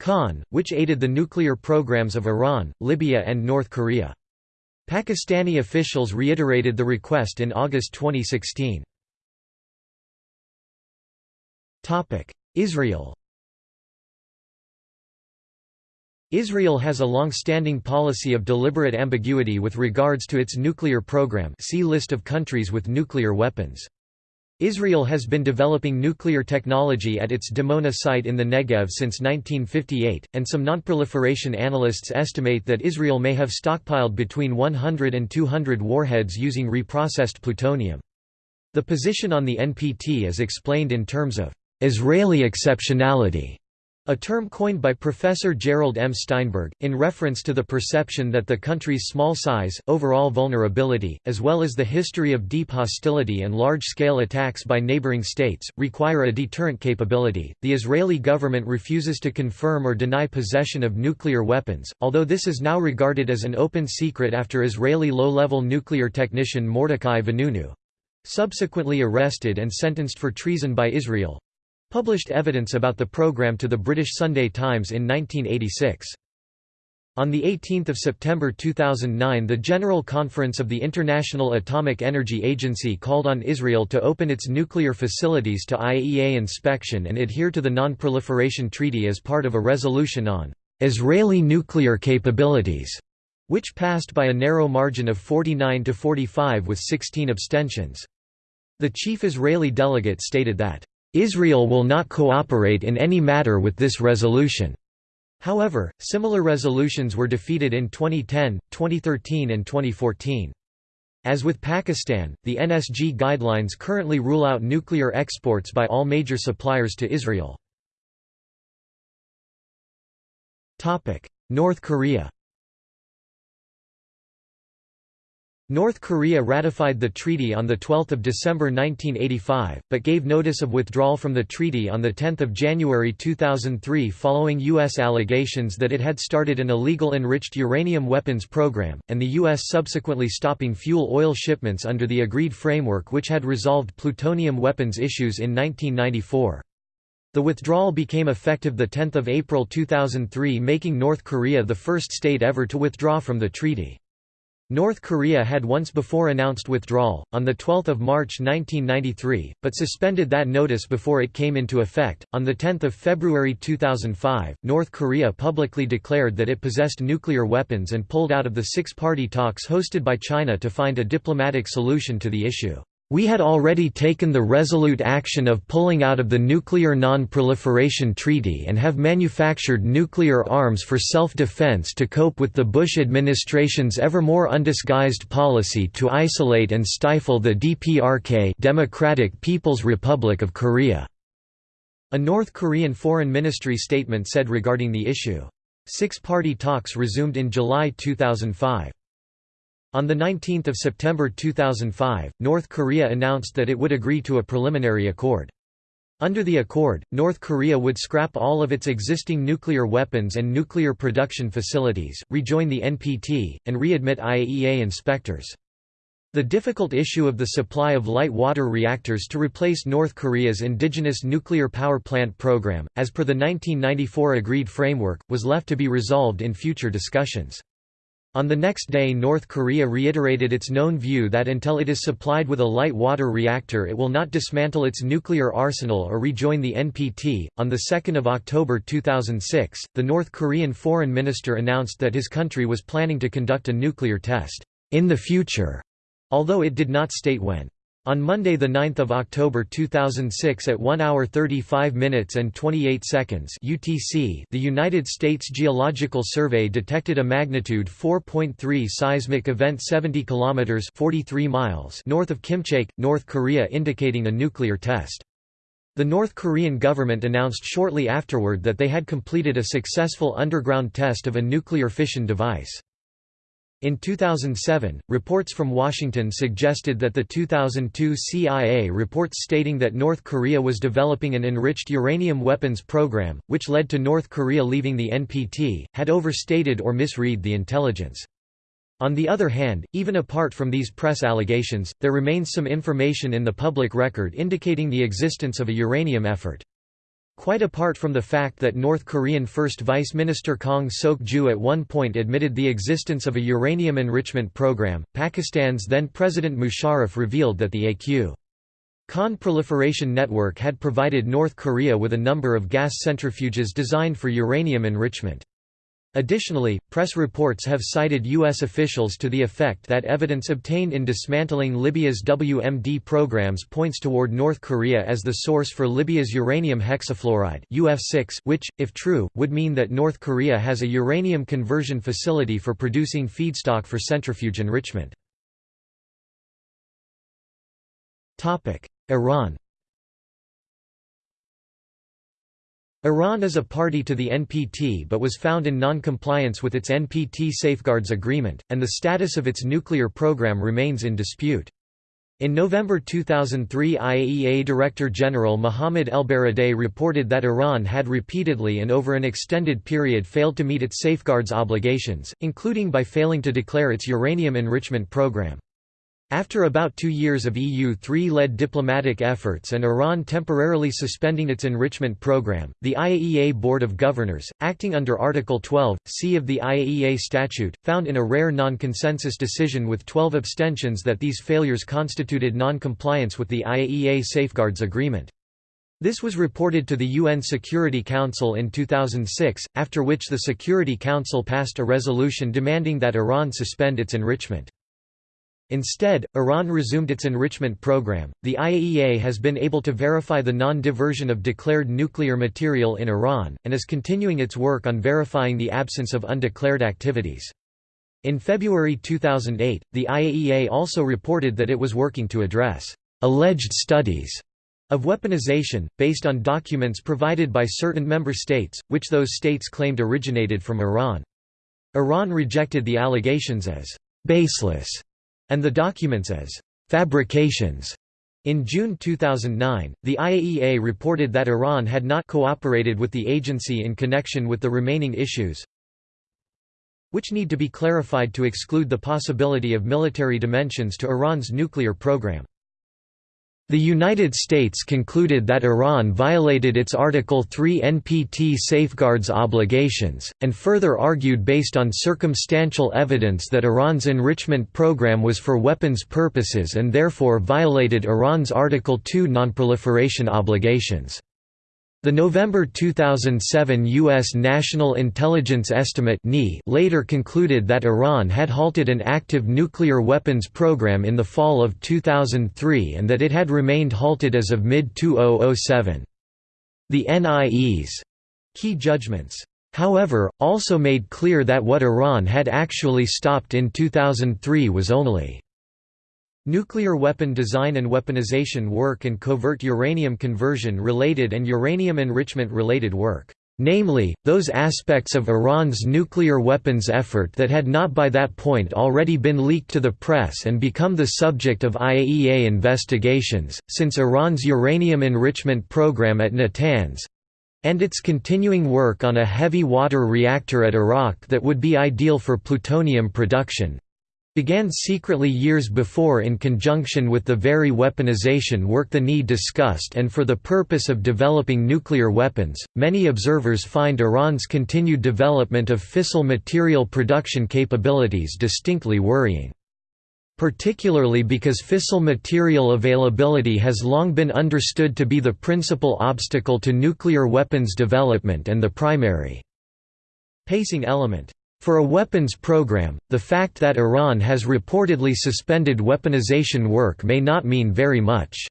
Speaker 1: Khan, which aided the nuclear programs of Iran, Libya and North Korea. Pakistani officials reiterated the request in August 2016. Israel Israel has a long-standing policy of deliberate ambiguity with regards to its nuclear program see List of countries with nuclear weapons. Israel has been developing nuclear technology at its Dimona site in the Negev since 1958, and some nonproliferation analysts estimate that Israel may have stockpiled between 100 and 200 warheads using reprocessed plutonium. The position on the NPT is explained in terms of Israeli exceptionality a term coined by Professor Gerald M. Steinberg, in reference to the perception that the country's small size, overall vulnerability, as well as the history of deep hostility and large-scale attacks by neighboring states, require a deterrent capability. The Israeli government refuses to confirm or deny possession of nuclear weapons, although this is now regarded as an open secret after Israeli low-level nuclear technician Mordechai Vanunu subsequently arrested and sentenced for treason by Israel, published evidence about the program to the British Sunday Times in 1986. On 18 September 2009 the General Conference of the International Atomic Energy Agency called on Israel to open its nuclear facilities to IAEA inspection and adhere to the Non-Proliferation Treaty as part of a resolution on Israeli nuclear capabilities, which passed by a narrow margin of 49 to 45 with 16 abstentions. The chief Israeli delegate stated that Israel will not cooperate in any matter with this resolution. However, similar resolutions were defeated in 2010, 2013 and 2014. As with Pakistan, the NSG guidelines currently rule out nuclear exports by all major suppliers to Israel. North Korea North Korea ratified the treaty on 12 December 1985, but gave notice of withdrawal from the treaty on 10 January 2003 following U.S. allegations that it had started an illegal enriched uranium weapons program, and the U.S. subsequently stopping fuel oil shipments under the agreed framework which had resolved plutonium weapons issues in 1994. The withdrawal became effective 10 April 2003 making North Korea the first state ever to withdraw from the treaty. North Korea had once before announced withdrawal, on 12 March 1993, but suspended that notice before it came into effect. On 10 February 2005, North Korea publicly declared that it possessed nuclear weapons and pulled out of the six-party talks hosted by China to find a diplomatic solution to the issue. We had already taken the resolute action of pulling out of the Nuclear Non-Proliferation Treaty and have manufactured nuclear arms for self-defense to cope with the Bush administration's ever more undisguised policy to isolate and stifle the DPRK Democratic People's Republic of Korea." A North Korean Foreign Ministry statement said regarding the issue. Six-party talks resumed in July 2005. On 19 September 2005, North Korea announced that it would agree to a preliminary accord. Under the accord, North Korea would scrap all of its existing nuclear weapons and nuclear production facilities, rejoin the NPT, and readmit IAEA inspectors. The difficult issue of the supply of light water reactors to replace North Korea's indigenous nuclear power plant program, as per the 1994 agreed framework, was left to be resolved in future discussions. On the next day North Korea reiterated its known view that until it is supplied with a light water reactor it will not dismantle its nuclear arsenal or rejoin the NPT. On the 2nd of October 2006, the North Korean foreign minister announced that his country was planning to conduct a nuclear test in the future, although it did not state when. On Monday 9 October 2006 at 1 hour 35 minutes and 28 seconds UTC, the United States Geological Survey detected a magnitude 4.3 seismic event 70 kilometers 43 miles north of Kimchaek, North Korea indicating a nuclear test. The North Korean government announced shortly afterward that they had completed a successful underground test of a nuclear fission device. In 2007, reports from Washington suggested that the 2002 CIA reports stating that North Korea was developing an enriched uranium weapons program, which led to North Korea leaving the NPT, had overstated or misread the intelligence. On the other hand, even apart from these press allegations, there remains some information in the public record indicating the existence of a uranium effort. Quite apart from the fact that North Korean First Vice Minister Kang Sok-ju at one point admitted the existence of a uranium enrichment program, Pakistan's then-President Musharraf revealed that the AQ. Khan Proliferation Network had provided North Korea with a number of gas centrifuges designed for uranium enrichment. Additionally, press reports have cited U.S. officials to the effect that evidence obtained in dismantling Libya's WMD programs points toward North Korea as the source for Libya's uranium hexafluoride UF6, which, if true, would mean that North Korea has a uranium conversion facility for producing feedstock for centrifuge enrichment. Iran Iran is a party to the NPT but was found in non-compliance with its NPT Safeguards Agreement, and the status of its nuclear program remains in dispute. In November 2003 IAEA Director General Mohamed ElBaradei reported that Iran had repeatedly and over an extended period failed to meet its safeguards obligations, including by failing to declare its uranium enrichment program. After about two years of EU-3-led diplomatic efforts and Iran temporarily suspending its enrichment program, the IAEA Board of Governors, acting under Article 12, c of the IAEA Statute, found in a rare non-consensus decision with 12 abstentions that these failures constituted non-compliance with the IAEA Safeguards Agreement. This was reported to the UN Security Council in 2006, after which the Security Council passed a resolution demanding that Iran suspend its enrichment. Instead, Iran resumed its enrichment program. The IAEA has been able to verify the non diversion of declared nuclear material in Iran, and is continuing its work on verifying the absence of undeclared activities. In February 2008, the IAEA also reported that it was working to address alleged studies of weaponization, based on documents provided by certain member states, which those states claimed originated from Iran. Iran rejected the allegations as baseless and the documents as fabrications. In June 2009, the IAEA reported that Iran had not cooperated with the agency in connection with the remaining issues, which need to be clarified to exclude the possibility of military dimensions to Iran's nuclear program. The United States concluded that Iran violated its Article 3 NPT safeguards obligations, and further argued based on circumstantial evidence that Iran's enrichment program was for weapons purposes and therefore violated Iran's Article 2 nonproliferation obligations. The November 2007 U.S. National Intelligence Estimate later concluded that Iran had halted an active nuclear weapons program in the fall of 2003 and that it had remained halted as of mid-2007. The NIE's key judgments, however, also made clear that what Iran had actually stopped in 2003 was only Nuclear weapon design and weaponization work and covert uranium conversion related and uranium enrichment related work, namely, those aspects of Iran's nuclear weapons effort that had not by that point already been leaked to the press and become the subject of IAEA investigations, since Iran's uranium enrichment program at Natanz and its continuing work on a heavy water reactor at Arak that would be ideal for plutonium production, began secretly years before in conjunction with the very weaponization work the NI discussed and for the purpose of developing nuclear weapons. Many observers find Iran's continued development of fissile material production capabilities distinctly worrying. Particularly because fissile material availability has long been understood to be the principal obstacle to nuclear weapons development and the primary pacing element. For a weapons program, the fact that Iran has reportedly suspended weaponization work may not mean very much.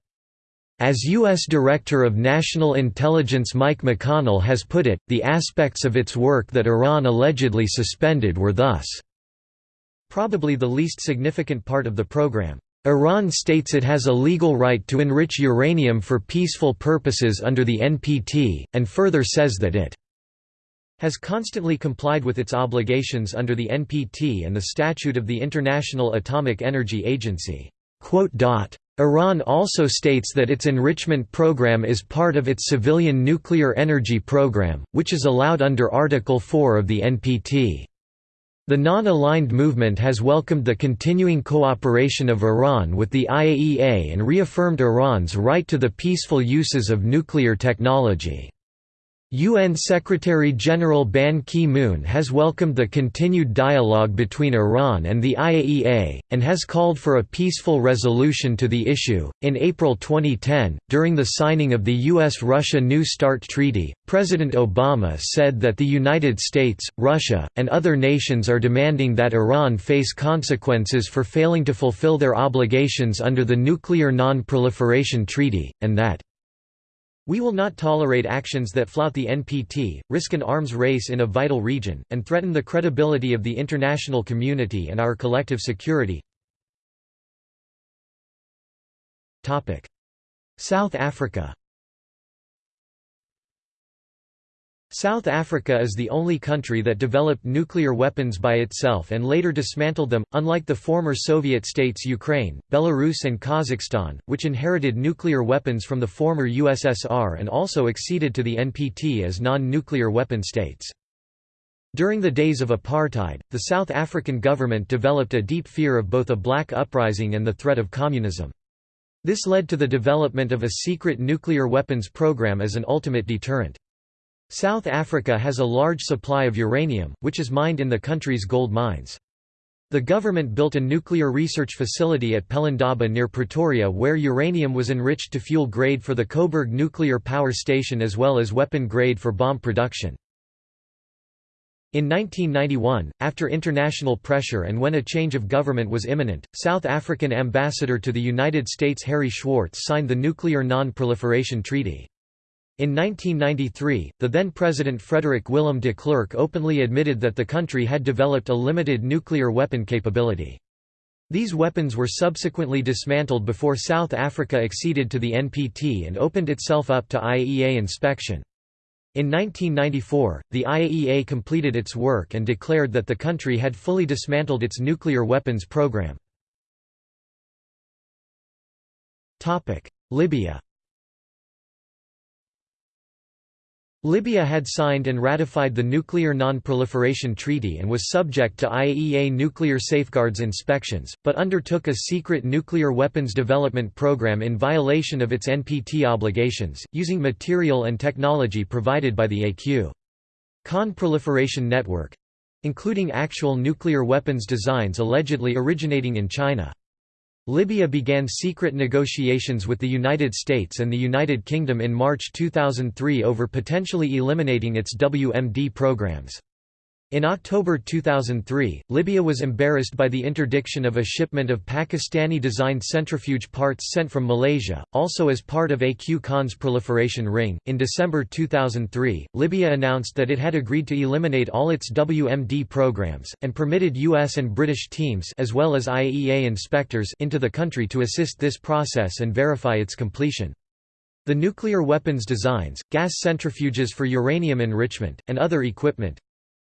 Speaker 1: As U.S. Director of National Intelligence Mike McConnell has put it, the aspects of its work that Iran allegedly suspended were thus probably the least significant part of the program. Iran states it has a legal right to enrich uranium for peaceful purposes under the NPT, and further says that it has constantly complied with its obligations under the NPT and the Statute of the International Atomic Energy Agency. Iran also states that its enrichment program is part of its civilian nuclear energy program, which is allowed under Article 4 of the NPT. The non-aligned movement has welcomed the continuing cooperation of Iran with the IAEA and reaffirmed Iran's right to the peaceful uses of nuclear technology. UN Secretary-General Ban Ki-moon has welcomed the continued dialogue between Iran and the IAEA, and has called for a peaceful resolution to the issue. In April 2010, during the signing of the U.S.-Russia New START Treaty, President Obama said that the United States, Russia, and other nations are demanding that Iran face consequences for failing to fulfill their obligations under the Nuclear Non-Proliferation Treaty, and that we will not tolerate actions that flout the NPT, risk an arms race in a vital region, and threaten the credibility of the international community and our collective security. South Africa South Africa is the only country that developed nuclear weapons by itself and later dismantled them, unlike the former Soviet states Ukraine, Belarus and Kazakhstan, which inherited nuclear weapons from the former USSR and also acceded to the NPT as non-nuclear weapon states. During the days of apartheid, the South African government developed a deep fear of both a black uprising and the threat of communism. This led to the development of a secret nuclear weapons program as an ultimate deterrent. South Africa has a large supply of uranium, which is mined in the country's gold mines. The government built a nuclear research facility at Pelindaba near Pretoria where uranium was enriched to fuel grade for the Koeberg nuclear power station as well as weapon grade for bomb production. In 1991, after international pressure and when a change of government was imminent, South African ambassador to the United States Harry Schwartz signed the Nuclear Non-Proliferation Treaty. In 1993, the then-President Frederick Willem de Klerk openly admitted that the country had developed a limited nuclear weapon capability. These weapons were subsequently dismantled before South Africa acceded to the NPT and opened itself up to IAEA inspection. In 1994, the IAEA completed its work and declared that the country had fully dismantled its nuclear weapons program. Libya Libya had signed and ratified the Nuclear Non-Proliferation Treaty and was subject to IAEA nuclear safeguards inspections, but undertook a secret nuclear weapons development program in violation of its NPT obligations, using material and technology provided by the AQ. Khan-Proliferation Network—including actual nuclear weapons designs allegedly originating in China. Libya began secret negotiations with the United States and the United Kingdom in March 2003 over potentially eliminating its WMD programs. In October 2003, Libya was embarrassed by the interdiction of a shipment of Pakistani-designed centrifuge parts sent from Malaysia, also as part of AQ Khan's proliferation ring. In December 2003, Libya announced that it had agreed to eliminate all its WMD programs and permitted US and British teams as well as IAEA inspectors into the country to assist this process and verify its completion. The nuclear weapons designs, gas centrifuges for uranium enrichment, and other equipment,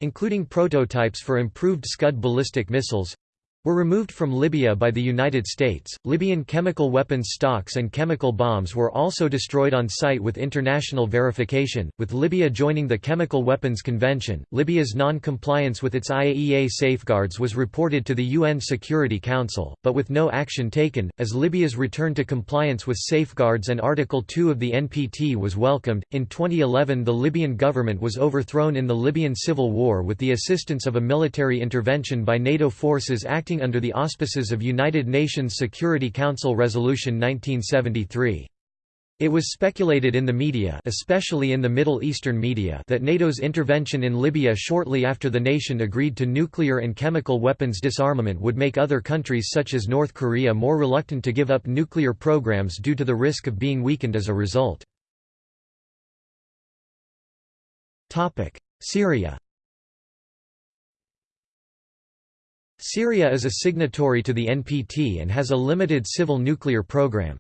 Speaker 1: including prototypes for improved Scud ballistic missiles, were removed from Libya by the United States. Libyan chemical weapons stocks and chemical bombs were also destroyed on site with international verification. With Libya joining the Chemical Weapons Convention, Libya's non compliance with its IAEA safeguards was reported to the UN Security Council, but with no action taken, as Libya's return to compliance with safeguards and Article 2 of the NPT was welcomed. In 2011, the Libyan government was overthrown in the Libyan civil war with the assistance of a military intervention by NATO forces acting under the auspices of United Nations Security Council Resolution 1973. It was speculated in the media especially in the Middle Eastern media that NATO's intervention in Libya shortly after the nation agreed to nuclear and chemical weapons disarmament would make other countries such as North Korea more reluctant to give up nuclear programs due to the risk of being weakened as a result. Syria Syria is a signatory to the NPT and has a limited civil nuclear program.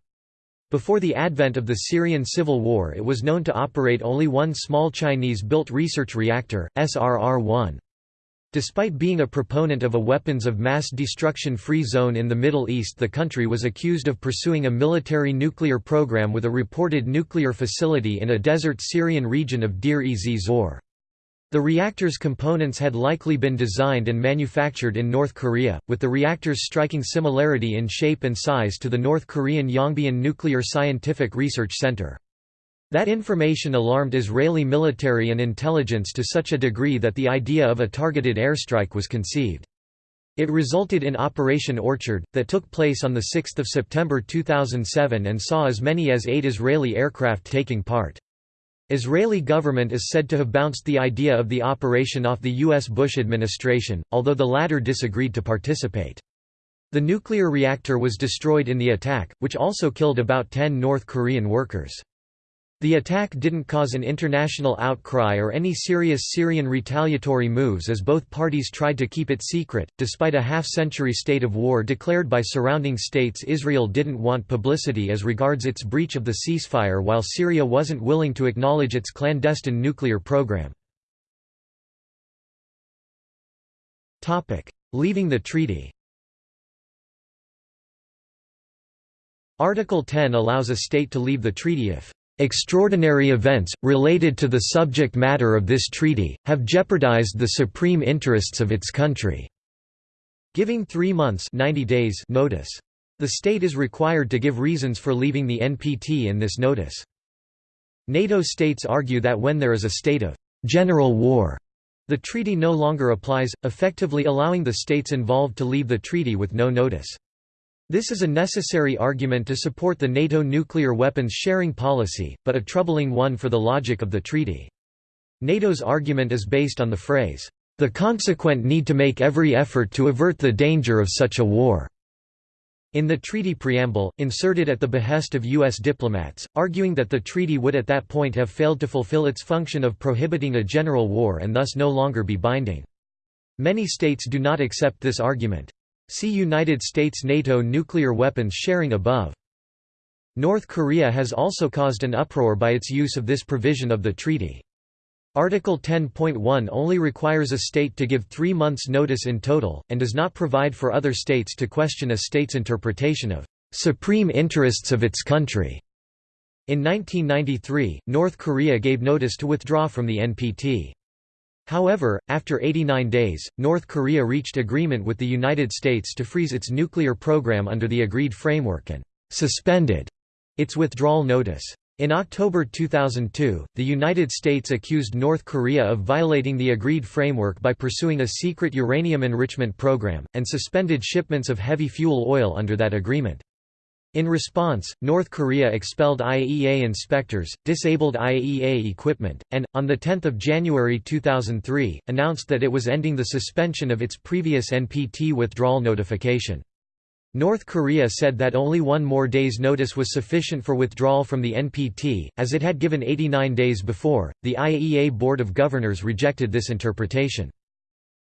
Speaker 1: Before the advent of the Syrian civil war it was known to operate only one small Chinese-built research reactor, SRR-1. Despite being a proponent of a weapons of mass destruction free zone in the Middle East the country was accused of pursuing a military nuclear program with a reported nuclear facility in a desert Syrian region of Deir-ez-Zor. The reactor's components had likely been designed and manufactured in North Korea, with the reactor's striking similarity in shape and size to the North Korean Yongbyon Nuclear Scientific Research Center. That information alarmed Israeli military and intelligence to such a degree that the idea of a targeted airstrike was conceived. It resulted in Operation Orchard, that took place on 6 September 2007 and saw as many as eight Israeli aircraft taking part. Israeli government is said to have bounced the idea of the operation off the U.S. Bush administration, although the latter disagreed to participate. The nuclear reactor was destroyed in the attack, which also killed about 10 North Korean workers. The attack didn't cause an international outcry or any serious Syrian retaliatory moves as both parties tried to keep it secret. Despite a half century state of war declared by surrounding states, Israel didn't want publicity as regards its breach of the ceasefire, while Syria wasn't willing to acknowledge its clandestine nuclear program. Leaving the treaty Article 10 allows a state to leave the treaty if Extraordinary events, related to the subject matter of this treaty, have jeopardized the supreme interests of its country." Giving three months 90 days notice. The state is required to give reasons for leaving the NPT in this notice. NATO states argue that when there is a state of «general war», the treaty no longer applies, effectively allowing the states involved to leave the treaty with no notice. This is a necessary argument to support the NATO nuclear weapons sharing policy, but a troubling one for the logic of the treaty. NATO's argument is based on the phrase, "...the consequent need to make every effort to avert the danger of such a war." In the treaty preamble, inserted at the behest of U.S. diplomats, arguing that the treaty would at that point have failed to fulfill its function of prohibiting a general war and thus no longer be binding. Many states do not accept this argument. See United States–NATO nuclear weapons sharing above. North Korea has also caused an uproar by its use of this provision of the treaty. Article 10.1 only requires a state to give three months' notice in total, and does not provide for other states to question a state's interpretation of "...supreme interests of its country." In 1993, North Korea gave notice to withdraw from the NPT. However, after 89 days, North Korea reached agreement with the United States to freeze its nuclear program under the agreed framework and «suspended» its withdrawal notice. In October 2002, the United States accused North Korea of violating the agreed framework by pursuing a secret uranium enrichment program, and suspended shipments of heavy fuel oil under that agreement. In response, North Korea expelled IAEA inspectors, disabled IAEA equipment, and, on 10 January 2003, announced that it was ending the suspension of its previous NPT withdrawal notification. North Korea said that only one more day's notice was sufficient for withdrawal from the NPT, as it had given 89 days before. The IAEA Board of Governors rejected this interpretation.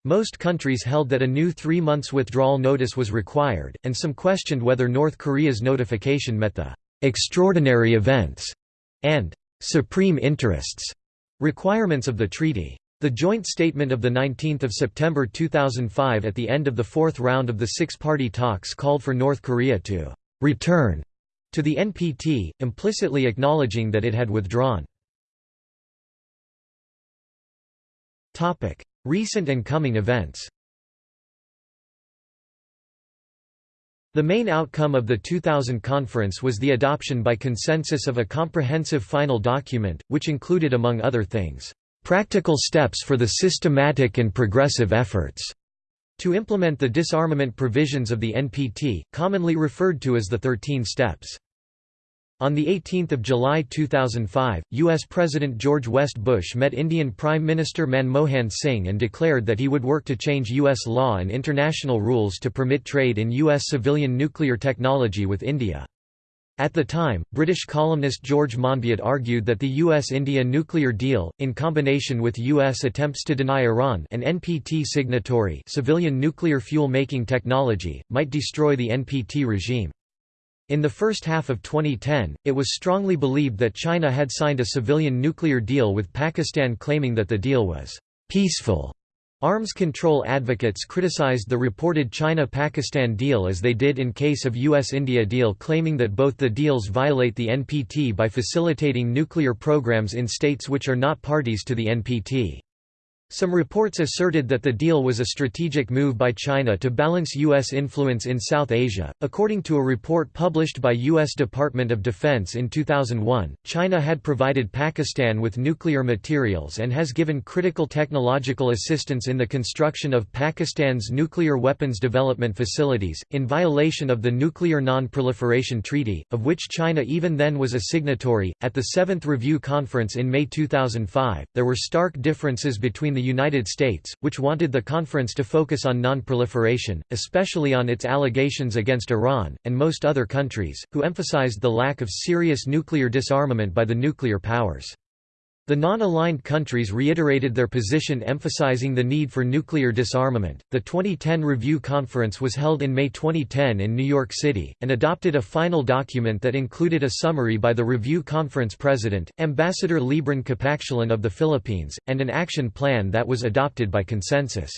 Speaker 1: Most countries held that a new three months withdrawal notice was required, and some questioned whether North Korea's notification met the «extraordinary events» and «supreme interests» requirements of the treaty. The joint statement of 19 September 2005 at the end of the fourth round of the six-party talks called for North Korea to «return» to the NPT, implicitly acknowledging that it had withdrawn. Recent and coming events The main outcome of the 2000 conference was the adoption by consensus of a comprehensive final document, which included among other things, "...practical steps for the systematic and progressive efforts." to implement the disarmament provisions of the NPT, commonly referred to as the Thirteen Steps. On 18 July 2005, U.S. President George West Bush met Indian Prime Minister Manmohan Singh and declared that he would work to change U.S. law and international rules to permit trade in U.S. civilian nuclear technology with India. At the time, British columnist George Monbiot argued that the U.S.-India nuclear deal, in combination with U.S. attempts to deny Iran an NPT signatory civilian nuclear fuel-making technology, might destroy the NPT regime. In the first half of 2010, it was strongly believed that China had signed a civilian nuclear deal with Pakistan claiming that the deal was peaceful. Arms control advocates criticized the reported China-Pakistan deal as they did in case of US-India deal claiming that both the deals violate the NPT by facilitating nuclear programs in states which are not parties to the NPT. Some reports asserted that the deal was a strategic move by China to balance U.S. influence in South Asia. According to a report published by U.S. Department of Defense in 2001, China had provided Pakistan with nuclear materials and has given critical technological assistance in the construction of Pakistan's nuclear weapons development facilities, in violation of the Nuclear Non-Proliferation Treaty, of which China even then was a signatory. At the Seventh Review Conference in May 2005, there were stark differences between the the United States, which wanted the conference to focus on non-proliferation, especially on its allegations against Iran, and most other countries, who emphasized the lack of serious nuclear disarmament by the nuclear powers. The non-aligned countries reiterated their position emphasizing the need for nuclear disarmament. The 2010 review conference was held in May 2010 in New York City and adopted a final document that included a summary by the review conference president, Ambassador Libran Cabactulan of the Philippines, and an action plan that was adopted by consensus.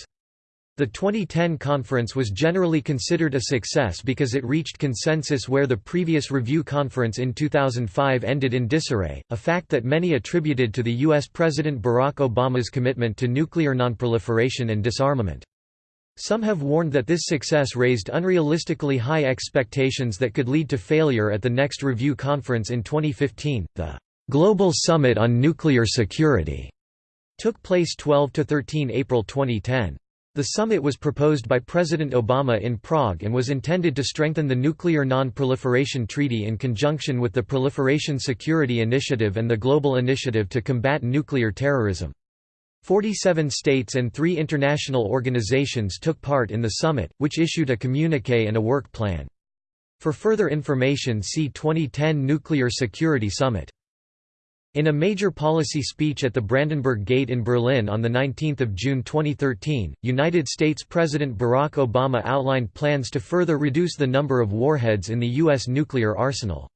Speaker 1: The 2010 conference was generally considered a success because it reached consensus where the previous review conference in 2005 ended in disarray, a fact that many attributed to the U.S. President Barack Obama's commitment to nuclear nonproliferation and disarmament. Some have warned that this success raised unrealistically high expectations that could lead to failure at the next review conference in 2015. The Global Summit on Nuclear Security took place 12 to 13 April 2010. The summit was proposed by President Obama in Prague and was intended to strengthen the Nuclear Non-Proliferation Treaty in conjunction with the Proliferation Security Initiative and the Global Initiative to Combat Nuclear Terrorism. 47 states and three international organizations took part in the summit, which issued a communique and a work plan. For further information see 2010 Nuclear Security Summit. In a major policy speech at the Brandenburg Gate in Berlin on 19 June 2013, United States President Barack Obama outlined plans to further reduce the number of warheads in the U.S. nuclear arsenal.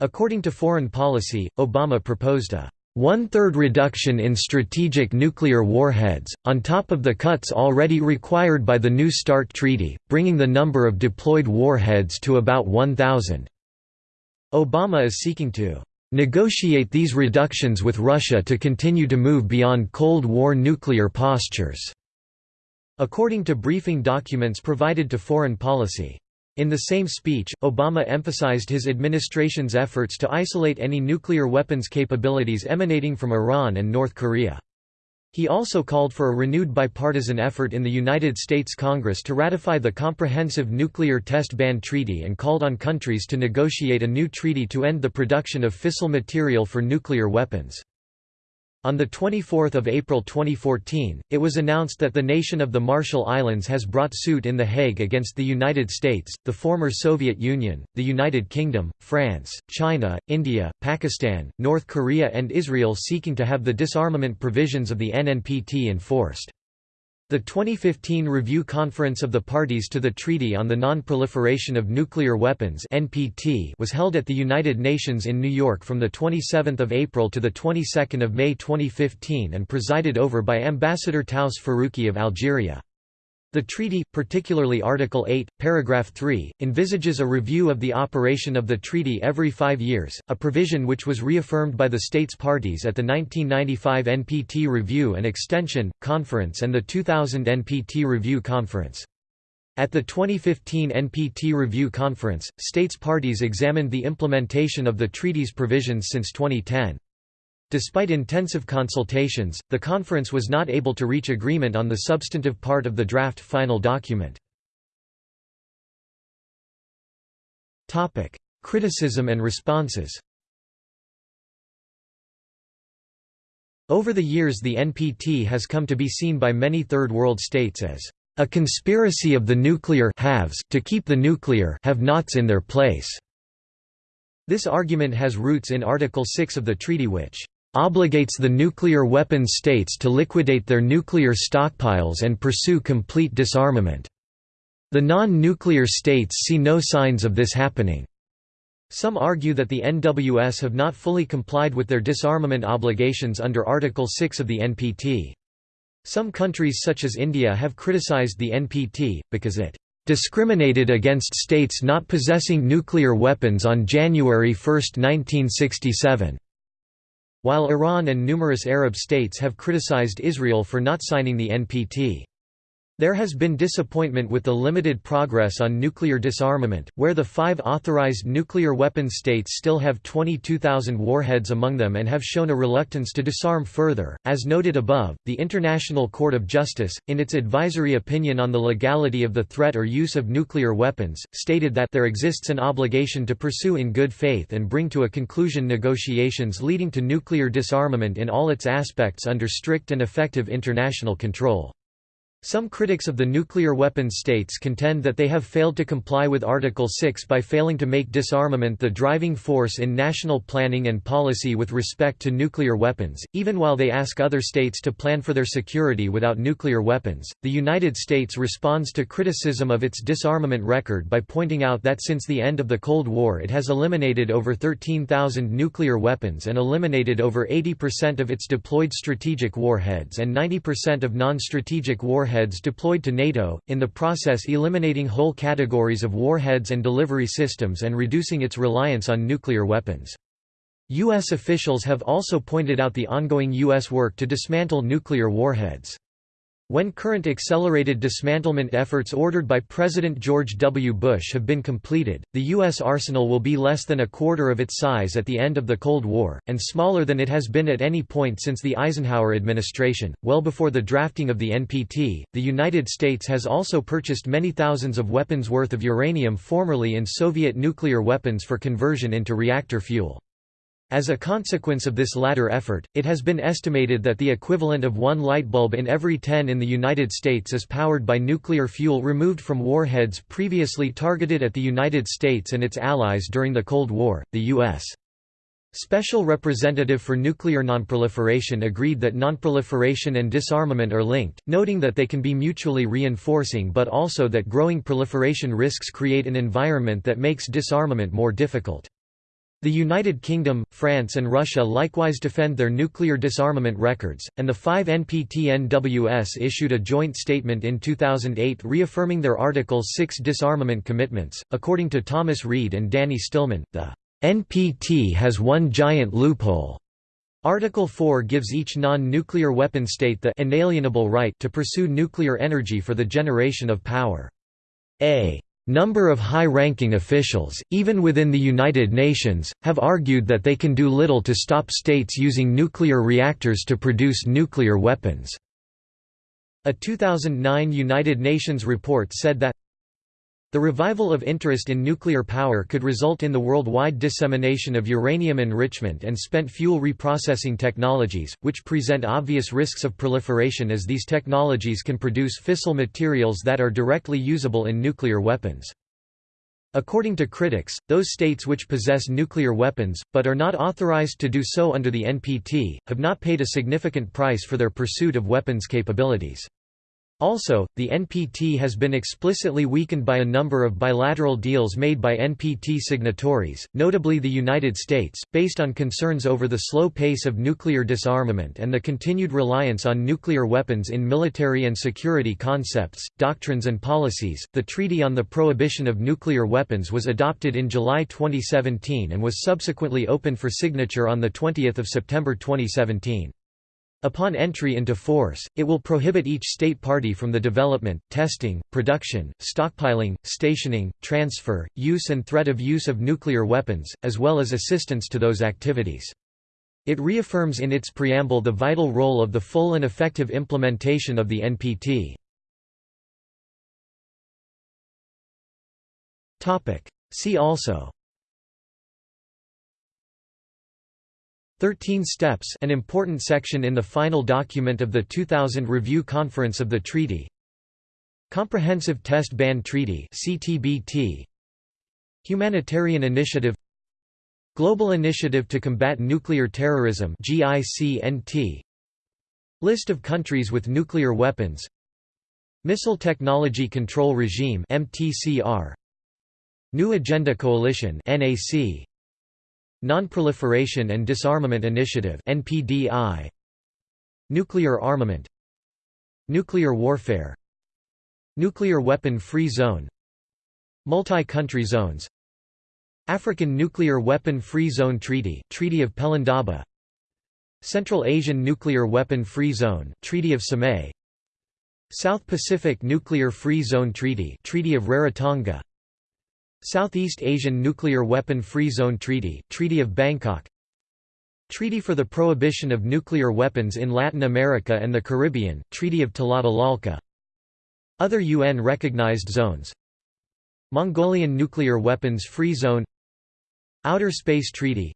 Speaker 1: According to Foreign Policy, Obama proposed a one-third reduction in strategic nuclear warheads, on top of the cuts already required by the New START Treaty, bringing the number of deployed warheads to about 1,000. Obama is seeking to negotiate these reductions with Russia to continue to move beyond Cold War nuclear postures." According to briefing documents provided to Foreign Policy. In the same speech, Obama emphasized his administration's efforts to isolate any nuclear weapons capabilities emanating from Iran and North Korea. He also called for a renewed bipartisan effort in the United States Congress to ratify the Comprehensive Nuclear Test Ban Treaty and called on countries to negotiate a new treaty to end the production of fissile material for nuclear weapons. On 24 April 2014, it was announced that the nation of the Marshall Islands has brought suit in The Hague against the United States, the former Soviet Union, the United Kingdom, France, China, India, Pakistan, North Korea and Israel seeking to have the disarmament provisions of the NNPT enforced. The 2015 Review Conference of the Parties to the Treaty on the Non-Proliferation of Nuclear Weapons (NPT) was held at the United Nations in New York from the 27th of April to the 22nd of May 2015 and presided over by Ambassador Taous Feroukhi of Algeria. The treaty, particularly Article 8, paragraph 3, envisages a review of the operation of the treaty every five years, a provision which was reaffirmed by the states parties at the 1995 NPT Review and Extension, Conference and the 2000 NPT Review Conference. At the 2015 NPT Review Conference, states parties examined the implementation of the treaty's provisions since 2010. Despite intensive consultations, the conference was not able to reach agreement on the substantive part of the draft final document. Topic: Criticism and responses Over the years the NPT has come to be seen by many Third World states as a conspiracy of the nuclear haves to keep the nuclear have-nots in their place. This argument has roots in Article 6 of the treaty which obligates the nuclear weapon states to liquidate their nuclear stockpiles and pursue complete disarmament. The non-nuclear states see no signs of this happening. Some argue that the NWS have not fully complied with their disarmament obligations under Article 6 of the NPT. Some countries such as India have criticized the NPT, because it discriminated against states not possessing nuclear weapons on January 1, 1967, while Iran and numerous Arab states have criticized Israel for not signing the NPT. There has been disappointment with the limited progress on nuclear disarmament, where the five authorized nuclear weapons states still have 22,000 warheads among them and have shown a reluctance to disarm further. As noted above, the International Court of Justice, in its advisory opinion on the legality of the threat or use of nuclear weapons, stated that there exists an obligation to pursue in good faith and bring to a conclusion negotiations leading to nuclear disarmament in all its aspects under strict and effective international control. Some critics of the nuclear weapons states contend that they have failed to comply with Article 6 by failing to make disarmament the driving force in national planning and policy with respect to nuclear weapons, even while they ask other states to plan for their security without nuclear weapons. The United States responds to criticism of its disarmament record by pointing out that since the end of the Cold War it has eliminated over 13,000 nuclear weapons and eliminated over 80% of its deployed strategic warheads and 90% of non-strategic warheads warheads deployed to NATO, in the process eliminating whole categories of warheads and delivery systems and reducing its reliance on nuclear weapons. U.S. officials have also pointed out the ongoing U.S. work to dismantle nuclear warheads. When current accelerated dismantlement efforts ordered by President George W. Bush have been completed, the U.S. arsenal will be less than a quarter of its size at the end of the Cold War, and smaller than it has been at any point since the Eisenhower administration. Well before the drafting of the NPT, the United States has also purchased many thousands of weapons worth of uranium formerly in Soviet nuclear weapons for conversion into reactor fuel. As a consequence of this latter effort, it has been estimated that the equivalent of one light bulb in every ten in the United States is powered by nuclear fuel removed from warheads previously targeted at the United States and its allies during the Cold War. The U.S. Special Representative for Nuclear Nonproliferation agreed that nonproliferation and disarmament are linked, noting that they can be mutually reinforcing but also that growing proliferation risks create an environment that makes disarmament more difficult. The United Kingdom, France and Russia likewise defend their nuclear disarmament records, and the five NPT-NWS issued a joint statement in 2008 reaffirming their Article 6 disarmament commitments. According to Thomas Reed and Danny Stillman, the NPT has one giant loophole. Article 4 gives each non-nuclear weapon state the inalienable right to pursue nuclear energy for the generation of power. A Number of high-ranking officials, even within the United Nations, have argued that they can do little to stop states using nuclear reactors to produce nuclear weapons. A 2009 United Nations report said that the revival of interest in nuclear power could result in the worldwide dissemination of uranium enrichment and spent fuel reprocessing technologies, which present obvious risks of proliferation as these technologies can produce fissile materials that are directly usable in nuclear weapons. According to critics, those states which possess nuclear weapons, but are not authorized to do so under the NPT, have not paid a significant price for their pursuit of weapons capabilities. Also, the NPT has been explicitly weakened by a number of bilateral deals made by NPT signatories, notably the United States, based on concerns over the slow pace of nuclear disarmament and the continued reliance on nuclear weapons in military and security concepts, doctrines, and policies. The Treaty on the Prohibition of Nuclear Weapons was adopted in July 2017 and was subsequently opened for signature on 20 September 2017. Upon entry into force, it will prohibit each state party from the development, testing, production, stockpiling, stationing, transfer, use and threat of use of nuclear weapons, as well as assistance to those activities. It reaffirms in its preamble the vital role of the full and effective implementation of the NPT. See also 13 Steps an important section in the final document of the 2000 Review Conference of the Treaty. Comprehensive Test Ban Treaty CTBT Humanitarian Initiative. Global Initiative to Combat Nuclear Terrorism GICNT List of countries with nuclear weapons. Missile Technology Control Regime MTCR New Agenda Coalition NAC Non-Proliferation and Disarmament Initiative NPDI Nuclear armament. Nuclear warfare. Nuclear weapon-free zone. Multi-country zones. African Nuclear Weapon-Free Zone Treaty Treaty of Pelindaba. Central Asian Nuclear Weapon-Free Zone Treaty of Samay. South Pacific Nuclear Free Zone Treaty Treaty of Rarotonga Southeast Asian Nuclear Weapon Free Zone Treaty Treaty of Bangkok. Treaty for the Prohibition of Nuclear Weapons in Latin America and the Caribbean Treaty of Tlatelolco. Other UN-recognized zones. Mongolian Nuclear Weapons Free Zone. Outer Space Treaty.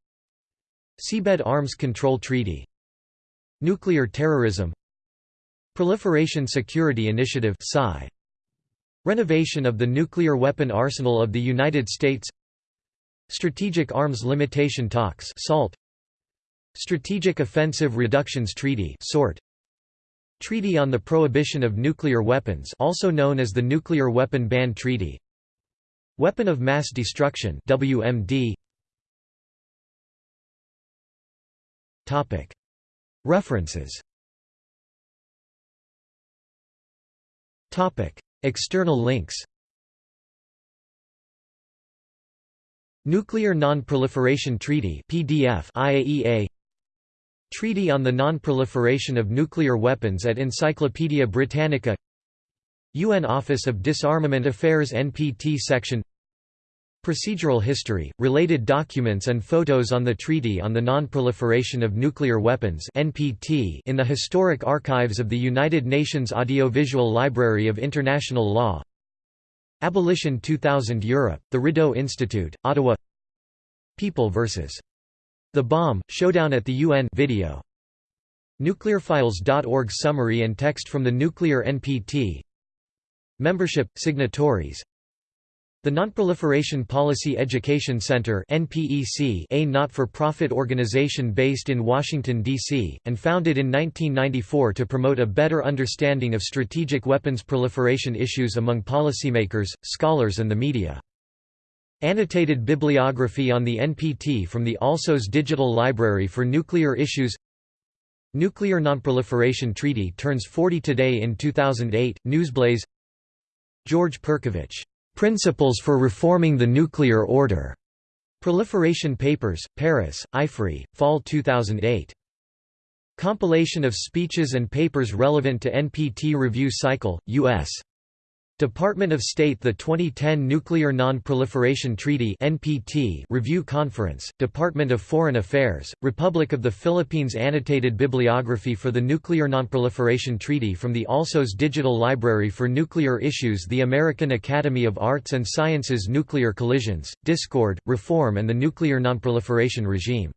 Speaker 1: Seabed Arms Control Treaty. Nuclear terrorism. Proliferation Security Initiative Renovation of the nuclear weapon arsenal of the United States Strategic Arms Limitation Talks SALT Strategic Offensive Reductions Treaty SORT Treaty on the Prohibition of Nuclear Weapons also known as the Nuclear Weapon Ban Treaty Weapon of Mass Destruction WMD Topic References Topic External links. Nuclear Non-Proliferation Treaty PDF IAEA Treaty on the Non-Proliferation of Nuclear Weapons at Encyclopædia Britannica. UN Office of Disarmament Affairs NPT Section Procedural history, related documents and photos on the Treaty on the Non-Proliferation of Nuclear Weapons in the Historic Archives of the United Nations Audiovisual Library of International Law Abolition 2000 Europe, the Rideau Institute, Ottawa People vs. The Bomb, Showdown at the UN video. Nuclearfiles.org Summary and text from the Nuclear NPT Membership, signatories the Nonproliferation Policy Education Center a not-for-profit organization based in Washington, D.C., and founded in 1994 to promote a better understanding of strategic weapons proliferation issues among policymakers, scholars and the media. Annotated bibliography on the NPT from the ALSOS Digital Library for Nuclear Issues Nuclear Nonproliferation Treaty turns 40 today in 2008, Newsblaze George Perkovich Principles for Reforming the Nuclear Order. Proliferation Papers, Paris, IFRI, Fall 2008. Compilation of speeches and papers relevant to NPT review cycle, U.S. Department of State The 2010 Nuclear Non-Proliferation Treaty NPT Review Conference, Department of Foreign Affairs, Republic of the Philippines Annotated bibliography for the Nuclear Non-Proliferation Treaty from the ALSOS Digital Library for Nuclear Issues The American Academy of Arts and Sciences Nuclear Collisions, Discord, Reform and the Nuclear Non-Proliferation Regime